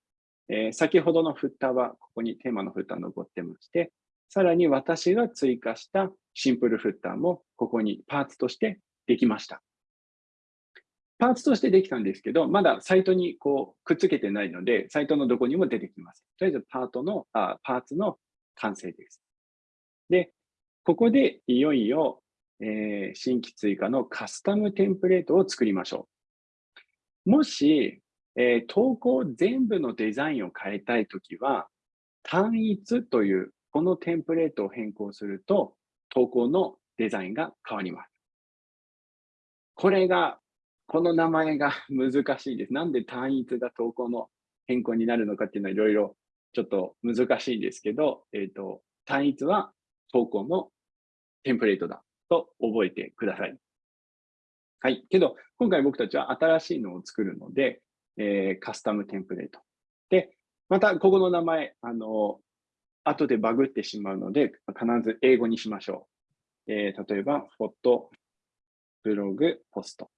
えー、先ほどのフッターはここにテーマのフッター残ってまして、さらに私が追加したシンプルフッターもここにパーツとしてできました。パーツとしてできたんですけど、まだサイトにこうくっつけてないので、サイトのどこにも出てきます。とりあえずパートのあパーツの完成です。で、ここでいよいよ、えー、新規追加のカスタムテンプレートを作りましょう。もし、えー、投稿全部のデザインを変えたいときは、単一というこのテンプレートを変更すると、投稿のデザインが変わります。これが、この名前が (laughs) 難しいです。なんで単一が投稿の変更になるのかっていうのはいろいろちょっと難しいんですけど、えっ、ー、と、単一は投稿のテンプレートだと覚えてください。はい。けど、今回僕たちは新しいのを作るので、えー、カスタムテンプレート。で、また、ここの名前、あの、後でバグってしまうので、必ず英語にしましょう。えー、例えば、フォト、ブログ、ポスト。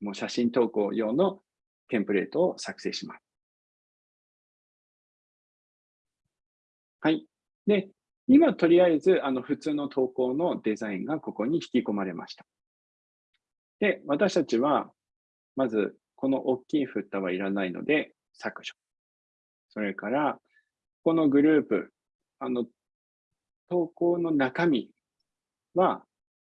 もう写真投稿用のテンプレートを作成します。はい。で、今とりあえずあの普通の投稿のデザインがここに引き込まれました。で、私たちは、まずこの大きいフッタはいらないので削除。それから、このグループ、あの、投稿の中身は、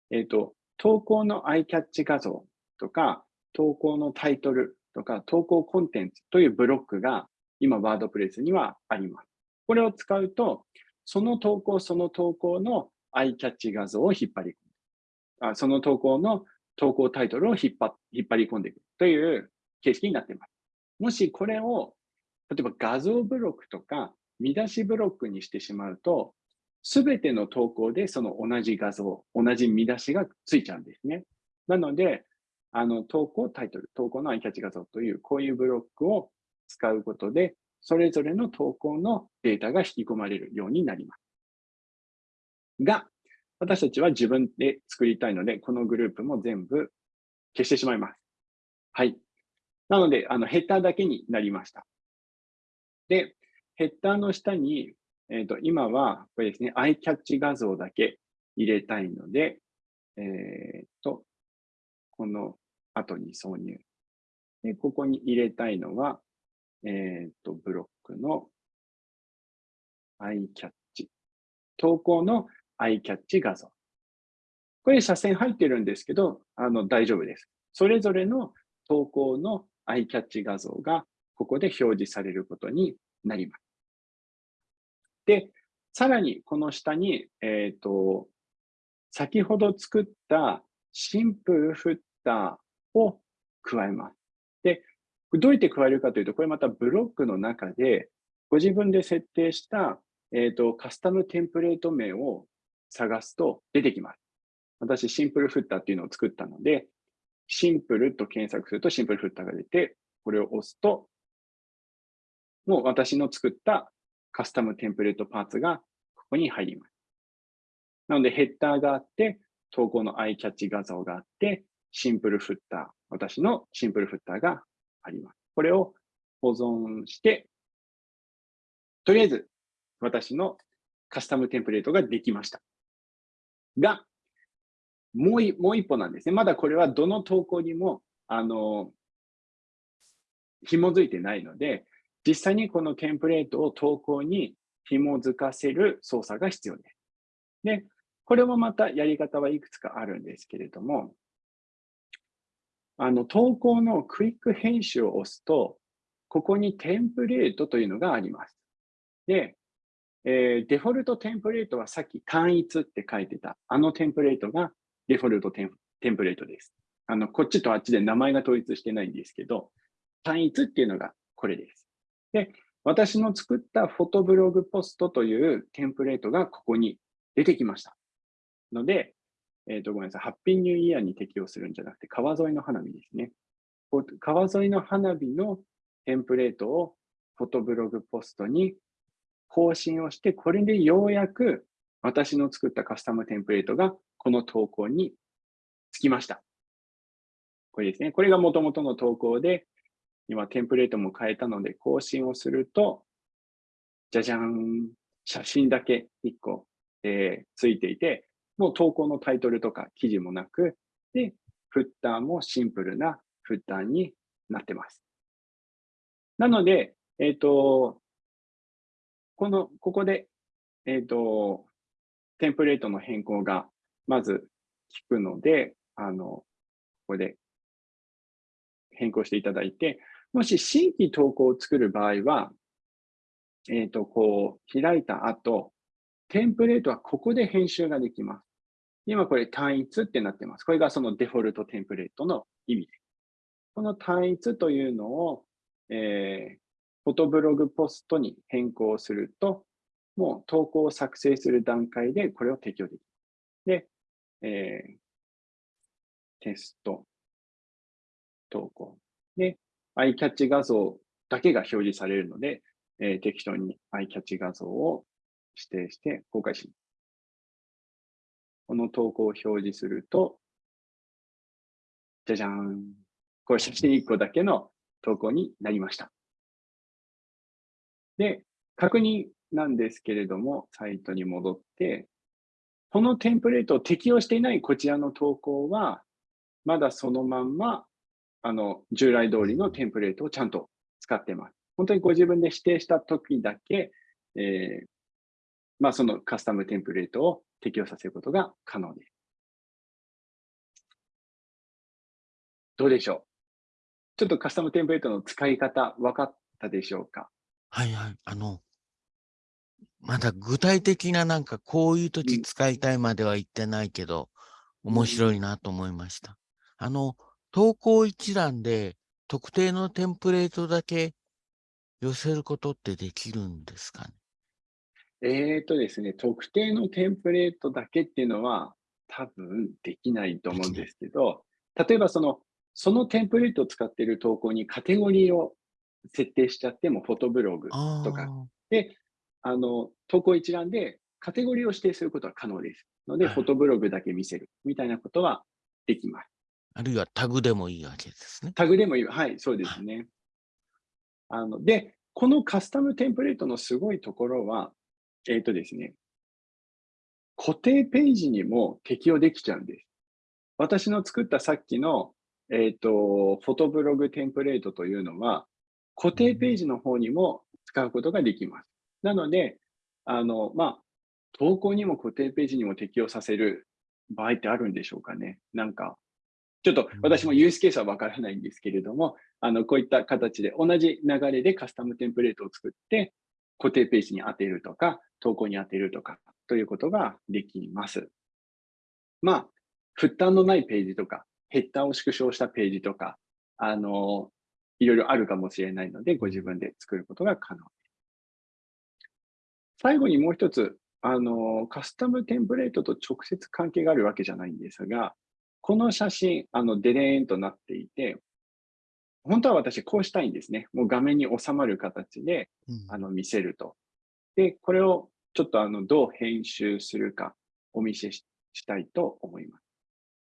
えっ、ー、と、投稿のアイキャッチ画像とか、投稿のタイトルとか、投稿コンテンツというブロックが今、ワードプレスにはあります。これを使うと、その投稿、その投稿のアイキャッチ画像を引っ張り込む。あその投稿の投稿タイトルを引っ張引っ張り込んでいくという形式になっています。もしこれを、例えば画像ブロックとか見出しブロックにしてしまうと、すべての投稿でその同じ画像、同じ見出しがついちゃうんですね。なので、あの投稿タイトル、投稿のアイキャッチ画像という、こういうブロックを使うことで、それぞれの投稿のデータが引き込まれるようになります。が、私たちは自分で作りたいので、このグループも全部消してしまいます。はい。なので、あのヘッダーだけになりました。で、ヘッダーの下に、えっ、ー、と、今は、これですね、アイキャッチ画像だけ入れたいので、えっ、ー、と、この後に挿入。で、ここに入れたいのは、えっ、ー、と、ブロックのアイキャッチ。投稿のアイキャッチ画像。これ、斜線入ってるんですけど、あの、大丈夫です。それぞれの投稿のアイキャッチ画像がここで表示されることになります。で、さらにこの下に、えっ、ー、と、先ほど作ったシンプルフッターを加えます。で、どうやって加えるかというと、これまたブロックの中で、ご自分で設定した、えーと、カスタムテンプレート名を探すと出てきます。私、シンプルフッターっていうのを作ったので、シンプルと検索するとシンプルフッターが出て、これを押すと、もう私の作ったカスタムテンプレートパーツがここに入ります。なのでヘッダーがあって、投稿のアイキャッチ画像があって、シンプルフッター、私のシンプルフッターがあります。これを保存して、とりあえず私のカスタムテンプレートができました。が、もうもう一歩なんですね。まだこれはどの投稿にも、あの、紐づいてないので、実際にこのテンプレートを投稿に紐づかせる操作が必要です。で、これもまたやり方はいくつかあるんですけれども、あの、投稿のクイック編集を押すと、ここにテンプレートというのがあります。で、えー、デフォルトテンプレートはさっき単一って書いてた、あのテンプレートがデフォルトテンプレートです。あの、こっちとあっちで名前が統一してないんですけど、単一っていうのがこれです。で、私の作ったフォトブログポストというテンプレートがここに出てきました。ので、えっ、ー、と、ごめんなさい。ハッピーニューイヤーに適用するんじゃなくて、川沿いの花火ですね。川沿いの花火のテンプレートをフォトブログポストに更新をして、これでようやく私の作ったカスタムテンプレートがこの投稿につきました。これですね。これが元々の投稿で、今テンプレートも変えたので更新をすると、じゃじゃん、写真だけ1個、えー、ついていて、もう投稿のタイトルとか記事もなく、で、フッターもシンプルなフッターになってます。なので、えっ、ー、と、この、ここで、えっ、ー、と、テンプレートの変更がまず聞くので、あの、ここで変更していただいて、もし新規投稿を作る場合は、えっ、ー、と、こう、開いた後、テンプレートはここで編集ができます。今これ単一ってなってます。これがそのデフォルトテンプレートの意味です。この単一というのを、えー、フォトブログポストに変更すると、もう投稿を作成する段階でこれを適用できる。で、えー、テスト、投稿。で、アイキャッチ画像だけが表示されるので、えー、適当にアイキャッチ画像を指定して公開します。この投稿を表示すると、じゃじゃーん。これ写真1個だけの投稿になりました。で、確認なんですけれども、サイトに戻って、このテンプレートを適用していないこちらの投稿は、まだそのまんま、あの、従来通りのテンプレートをちゃんと使ってます。本当にご自分で指定した時だけ、えー、まあ、そのカスタムテンプレートを適用させることが可能です。どうでしょう？ちょっとカスタムテンプレートの使い方分かったでしょうか？はいはい。あの、まだ具体的ななんかこういう時使いたいまでは言ってないけど、うん、面白いなと思いました。あの、投稿一覧で特定のテンプレートだけ寄せることってできるんですかね？えっ、とですね、特定のテンプレートだけっていうのは多分できないと思うんですけど、例えばその、そのテンプレートを使っている投稿にカテゴリーを設定しちゃっても、フォトブログとか。で、あの、投稿一覧でカテゴリーを指定することは可能です。ので、はい、フォトブログだけ見せるみたいなことはできます。あるいはタグでもいいわけですね。タグでもいい。はい、そうですね。あので、このカスタムテンプレートのすごいところは、えっ、ー、とですね、固定ページにも適用できちゃうんです。私の作ったさっきの、えっ、ー、と、フォトブログテンプレートというのは、固定ページの方にも使うことができます。なので、あの、まあ、投稿にも固定ページにも適用させる場合ってあるんでしょうかね。なんか、ちょっと私もユースケースはわからないんですけれども、あの、こういった形で同じ流れでカスタムテンプレートを作って、固定ページに当てるとか、投稿に当てるとか、ということができます。まあ、負担のないページとか、ヘッダーを縮小したページとか、あの、いろいろあるかもしれないので、ご自分で作ることが可能です。最後にもう一つ、あの、カスタムテンプレートと直接関係があるわけじゃないんですが、この写真、あの、デレーンとなっていて、本当は私こうしたいんですね。もう画面に収まる形で、あの見せると。で、これをちょっとあのどう編集するかお見せしたいと思います。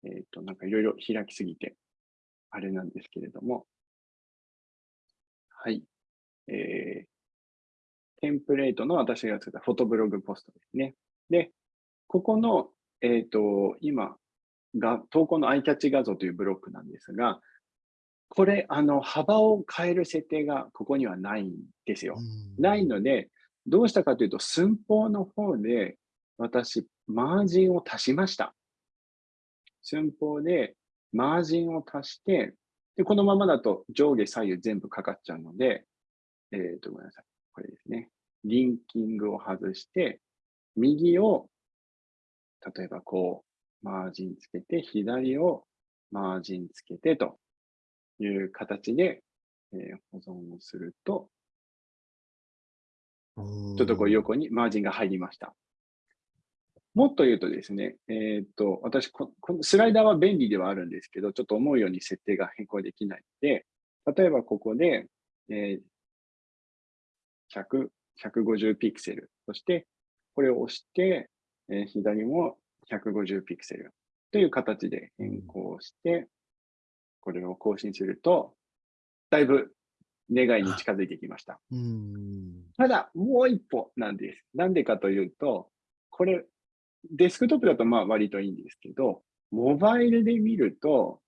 えっ、ー、と、なんかいろいろ開きすぎて、あれなんですけれども。はい。えー、テンプレートの私が作ったフォトブログポストですね。で、ここの、えっ、ー、と、今が、投稿のアイキャッチ画像というブロックなんですが、これ、あの、幅を変える設定がここにはないんですよ。ないので、どうしたかというと、寸法の方で、私、マージンを足しました。寸法でマージンを足して、で、このままだと上下左右全部かかっちゃうので、えっ、ー、と、ごめんなさい。これですね。リンキングを外して、右を、例えばこう、マージンつけて、左をマージンつけてという形で、えー、保存をすると、ちょっとこう横にマージンが入りました。もっと言うとですね、えー、っと、私こ、このスライダーは便利ではあるんですけど、ちょっと思うように設定が変更できないので、例えばここで、えー、100、150ピクセル。そして、これを押して、えー、左も150ピクセルという形で変更して、これを更新すると、だいぶ願いに近づいてきました。ただ、もう一歩なんです。なんでかというと、これ、デスクトップだとまあ割といいんですけど、モバイルで見ると、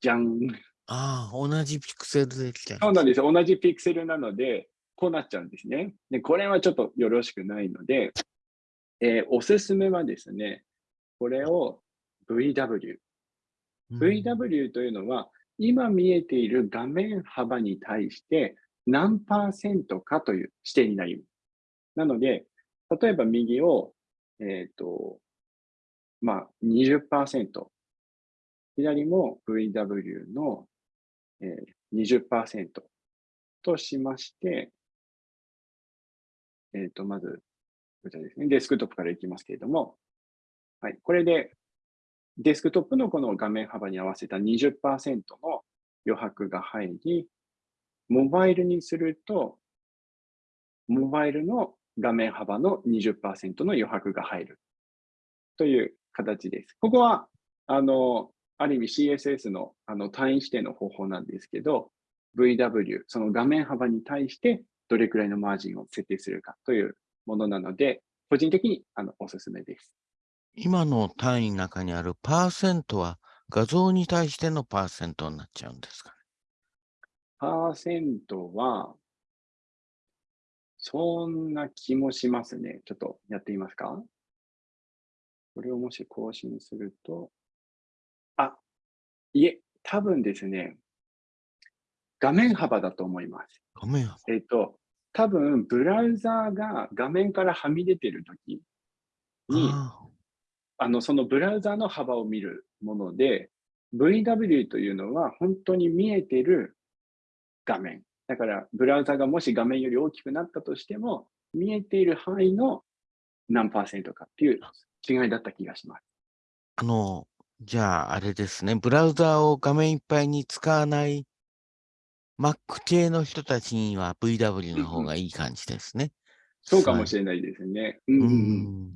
じゃん。ああ、同じピクセルできた。そうなんですよ。同じピクセルなので、こうなっちゃうんですね。で、これはちょっとよろしくないので、えー、おすすめはですね、これを VW。VW というのは、今見えている画面幅に対して何パーセントかという指定になります。なので、例えば右を、えっ、ー、と、まあ20%、左も VW の、えー、20%としまして、えっ、ー、と、まず、こちらですね、デスクトップからいきますけれども、はい、これでデスクトップのこの画面幅に合わせた20%の余白が入り、モバイルにすると、モバイルの画面幅の20%の余白が入る。という形です。ここは、あの、ある意味 CSS のあの単位指定の方法なんですけど、VW、その画面幅に対してどれくらいのマージンを設定するかというものなので、個人的にあのおすすめです。今の単位の中にあるパーセントは画像に対してのパーセントになっちゃうんですかね？パーセントは、そんな気もしますね。ちょっとやってみますか？これをもし更新すると、あ、いえ、多分ですね、画面幅だと思います。画面幅えっ、と、多分ブラウザーが画面からはみ出てるときに、あの、そのブラウザーの幅を見るもので、VW というのは本当に見えてる画面。だから、ブラウザがもし画面より大きくなったとしても、見えている範囲の何パーセントかっていう違いだった気がします。あの、じゃあ、あれですね、ブラウザを画面いっぱいに使わない Mac 系の人たちには VW の方がいい感じですね。そうかもしれないですね。うんうん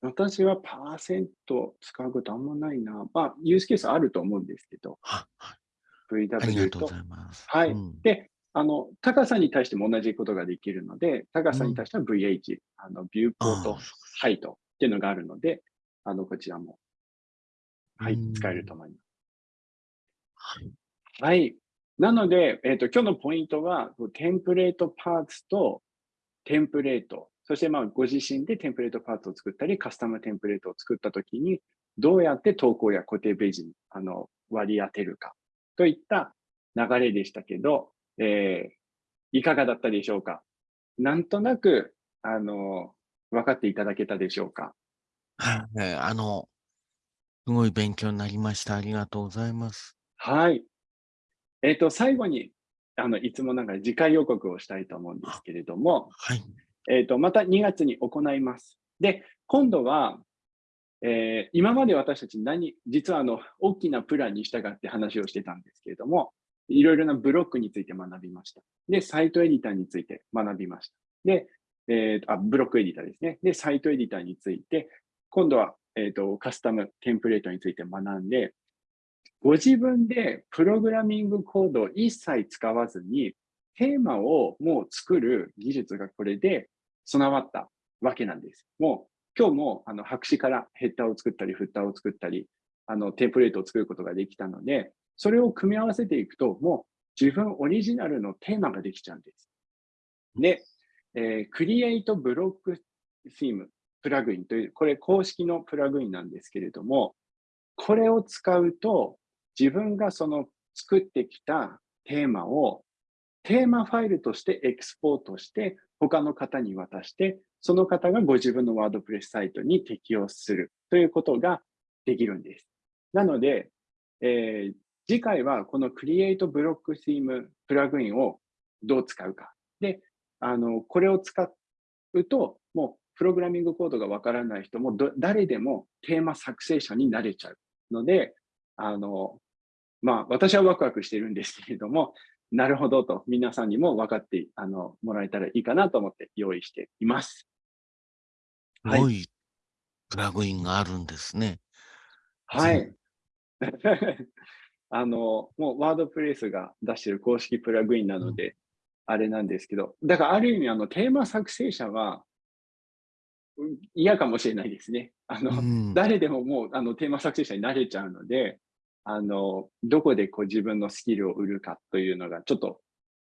私はパーセント使うことあんまないな。まあ、ユースケースあると思うんですけど、ははい VW と。ありがとうございます。はい。うんで、あの、高さに対しても同じことができるので、高さに対しては VH、あの、ビューポートハイトっていうのがあるので、あの、こちらも、はいうん、使えると思います。はいはい。なので、えっ、と、今日のポイントは、テンプレートパーツとテンプレート、そしてまあご自身でテンプレートパーツを作ったり、カスタムテンプレートを作ったときに、どうやって投稿や固定ページにあの割り当てるかといった流れでしたけど、えーいかがだったでしょうか？なんとなく、あの、分かっていただけたでしょうか？はいあの、すごい勉強になりました。ありがとうございます。はい。えっ、と、最後に、あの、いつもながら次回予告をしたいと思うんですけれども、はい。えっ、と、また2月に行います。で、今度は、えー今まで私たち何、実はあの、大きなプランに従って話をしてたんですけれども、いろいろなブロックについて学びました。で、サイトエディターについて学びました。で、えーとあ、ブロックエディターですね。で、サイトエディターについて、今度は、えーと、カスタムテンプレートについて学んで、ご自分でプログラミングコードを一切使わずに、テーマをもう作る技術がこれで備わったわけなんです。もう今日もあの白紙からヘッダーを作ったり、フッターを作ったり、あのテンプレートを作ることができたので、それを組み合わせていくと、もう自分オリジナルのテーマができちゃうんです。で、えー、Create Block Theme プラグインという、これ公式のプラグインなんですけれども、これを使うと、自分がその作ってきたテーマをテーマファイルとしてエクスポートして他の方に渡して、その方がご自分のワードプレスサイトに適用するということができるんです。なので、えー次回はこの Create Block Theme プラグインをどう使うか。で、あの、これを使うと、もうプログラミングコードがわからない人も誰でもテーマ作成者になれちゃうので、あの、まあ、私はワクワクしてるんですけれども、なるほどと皆さんにも分かってあのもらえたらいいかなと思って用意しています。はいすごいプラグインがあるんですね。はい。(laughs) あの、もうワードプレスが出してる公式プラグインなので、あれなんですけど、だからある意味あのテーマ作成者はうん嫌かもしれないですね。あの、うん誰でももうあのテーマ作成者になれちゃうので、あの、どこでこう自分のスキルを売るかというのがちょっと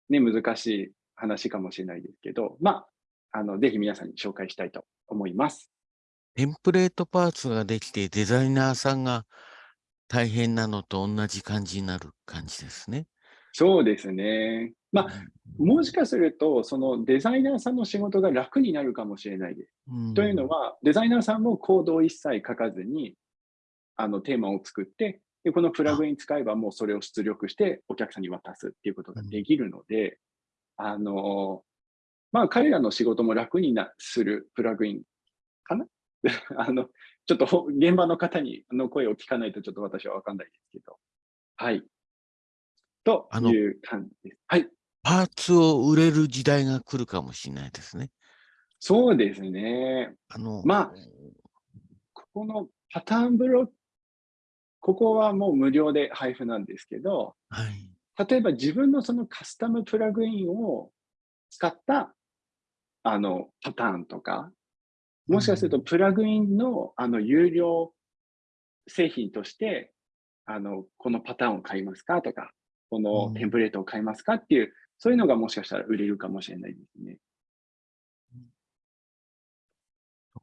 ね、難しい話かもしれないですけど、まあ、あの、ぜひ皆さんに紹介したいと思います。テンプレートパーツができてデザイナーさんが大変なのと同じ感じになる感じですね。そうですね。まあ、もしかすると、そのデザイナーさんの仕事が楽になるかもしれないです。うんというのは、デザイナーさんもコードを一切書かずに、あの、テーマを作って、で、このプラグイン使えばもうそれを出力してお客さんに渡すっていうことができるので、あの、まあ、彼らの仕事も楽になするプラグインかな？(laughs) あの、ちょっとほ現場の方にの声を聞かないとちょっと私はわかんないですけど。はい。という感じです。はい。パーツを売れる時代が来るかもしれないですね。そうですね。あの、まあここのパターンブロック、ここはもう無料で配布なんですけど、はい。例えば自分のそのカスタムプラグインを使ったあのパターンとか、もしかするとプラグインのあの有料製品として、あのこのパターンを買いますかとか、このテンプレートを買いますかっていう、そういうのがもしかしたら売れるかもしれないですね。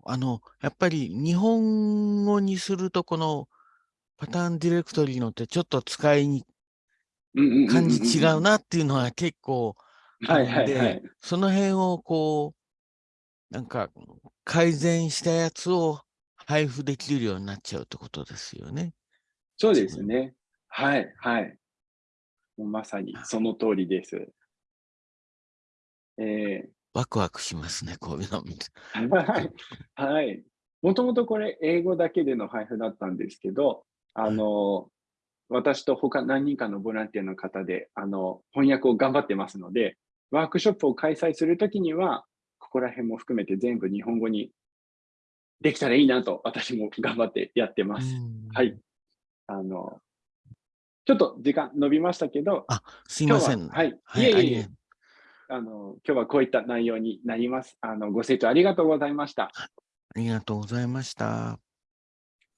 あの、やっぱり日本語にすると、このパターンディレクトリのってちょっと使いに感じ違うなっていうのは結構あるんで、その辺をこう、なんか改善したやつを配布できるようになっちゃうってことですよね。そうですね。はい、はい。まさにその通りです。えー、ワクワクしますね、こういうの見て。(laughs) はい。はい。もともとこれ、英語だけでの配布だったんですけど、あの、私と他何人かのボランティアの方で、あの、翻訳を頑張ってますので、ワークショップを開催するときには、ここら辺も含めて全部日本語にできたらいいなと、私も頑張ってやってます。はい。あの、ちょっと時間伸びましたけど、あ、すいません。はい。いえいえ。あの、今日はこういった内容になります。あの、ご清聴ありがとうございました。ありがとうございました。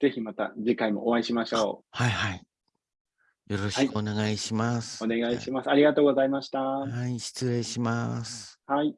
ぜひまた次回もお会いしましょう。はいはい。よろしくお願いします。はい、お願いします。ありがとうございました。はい、失礼します。はい。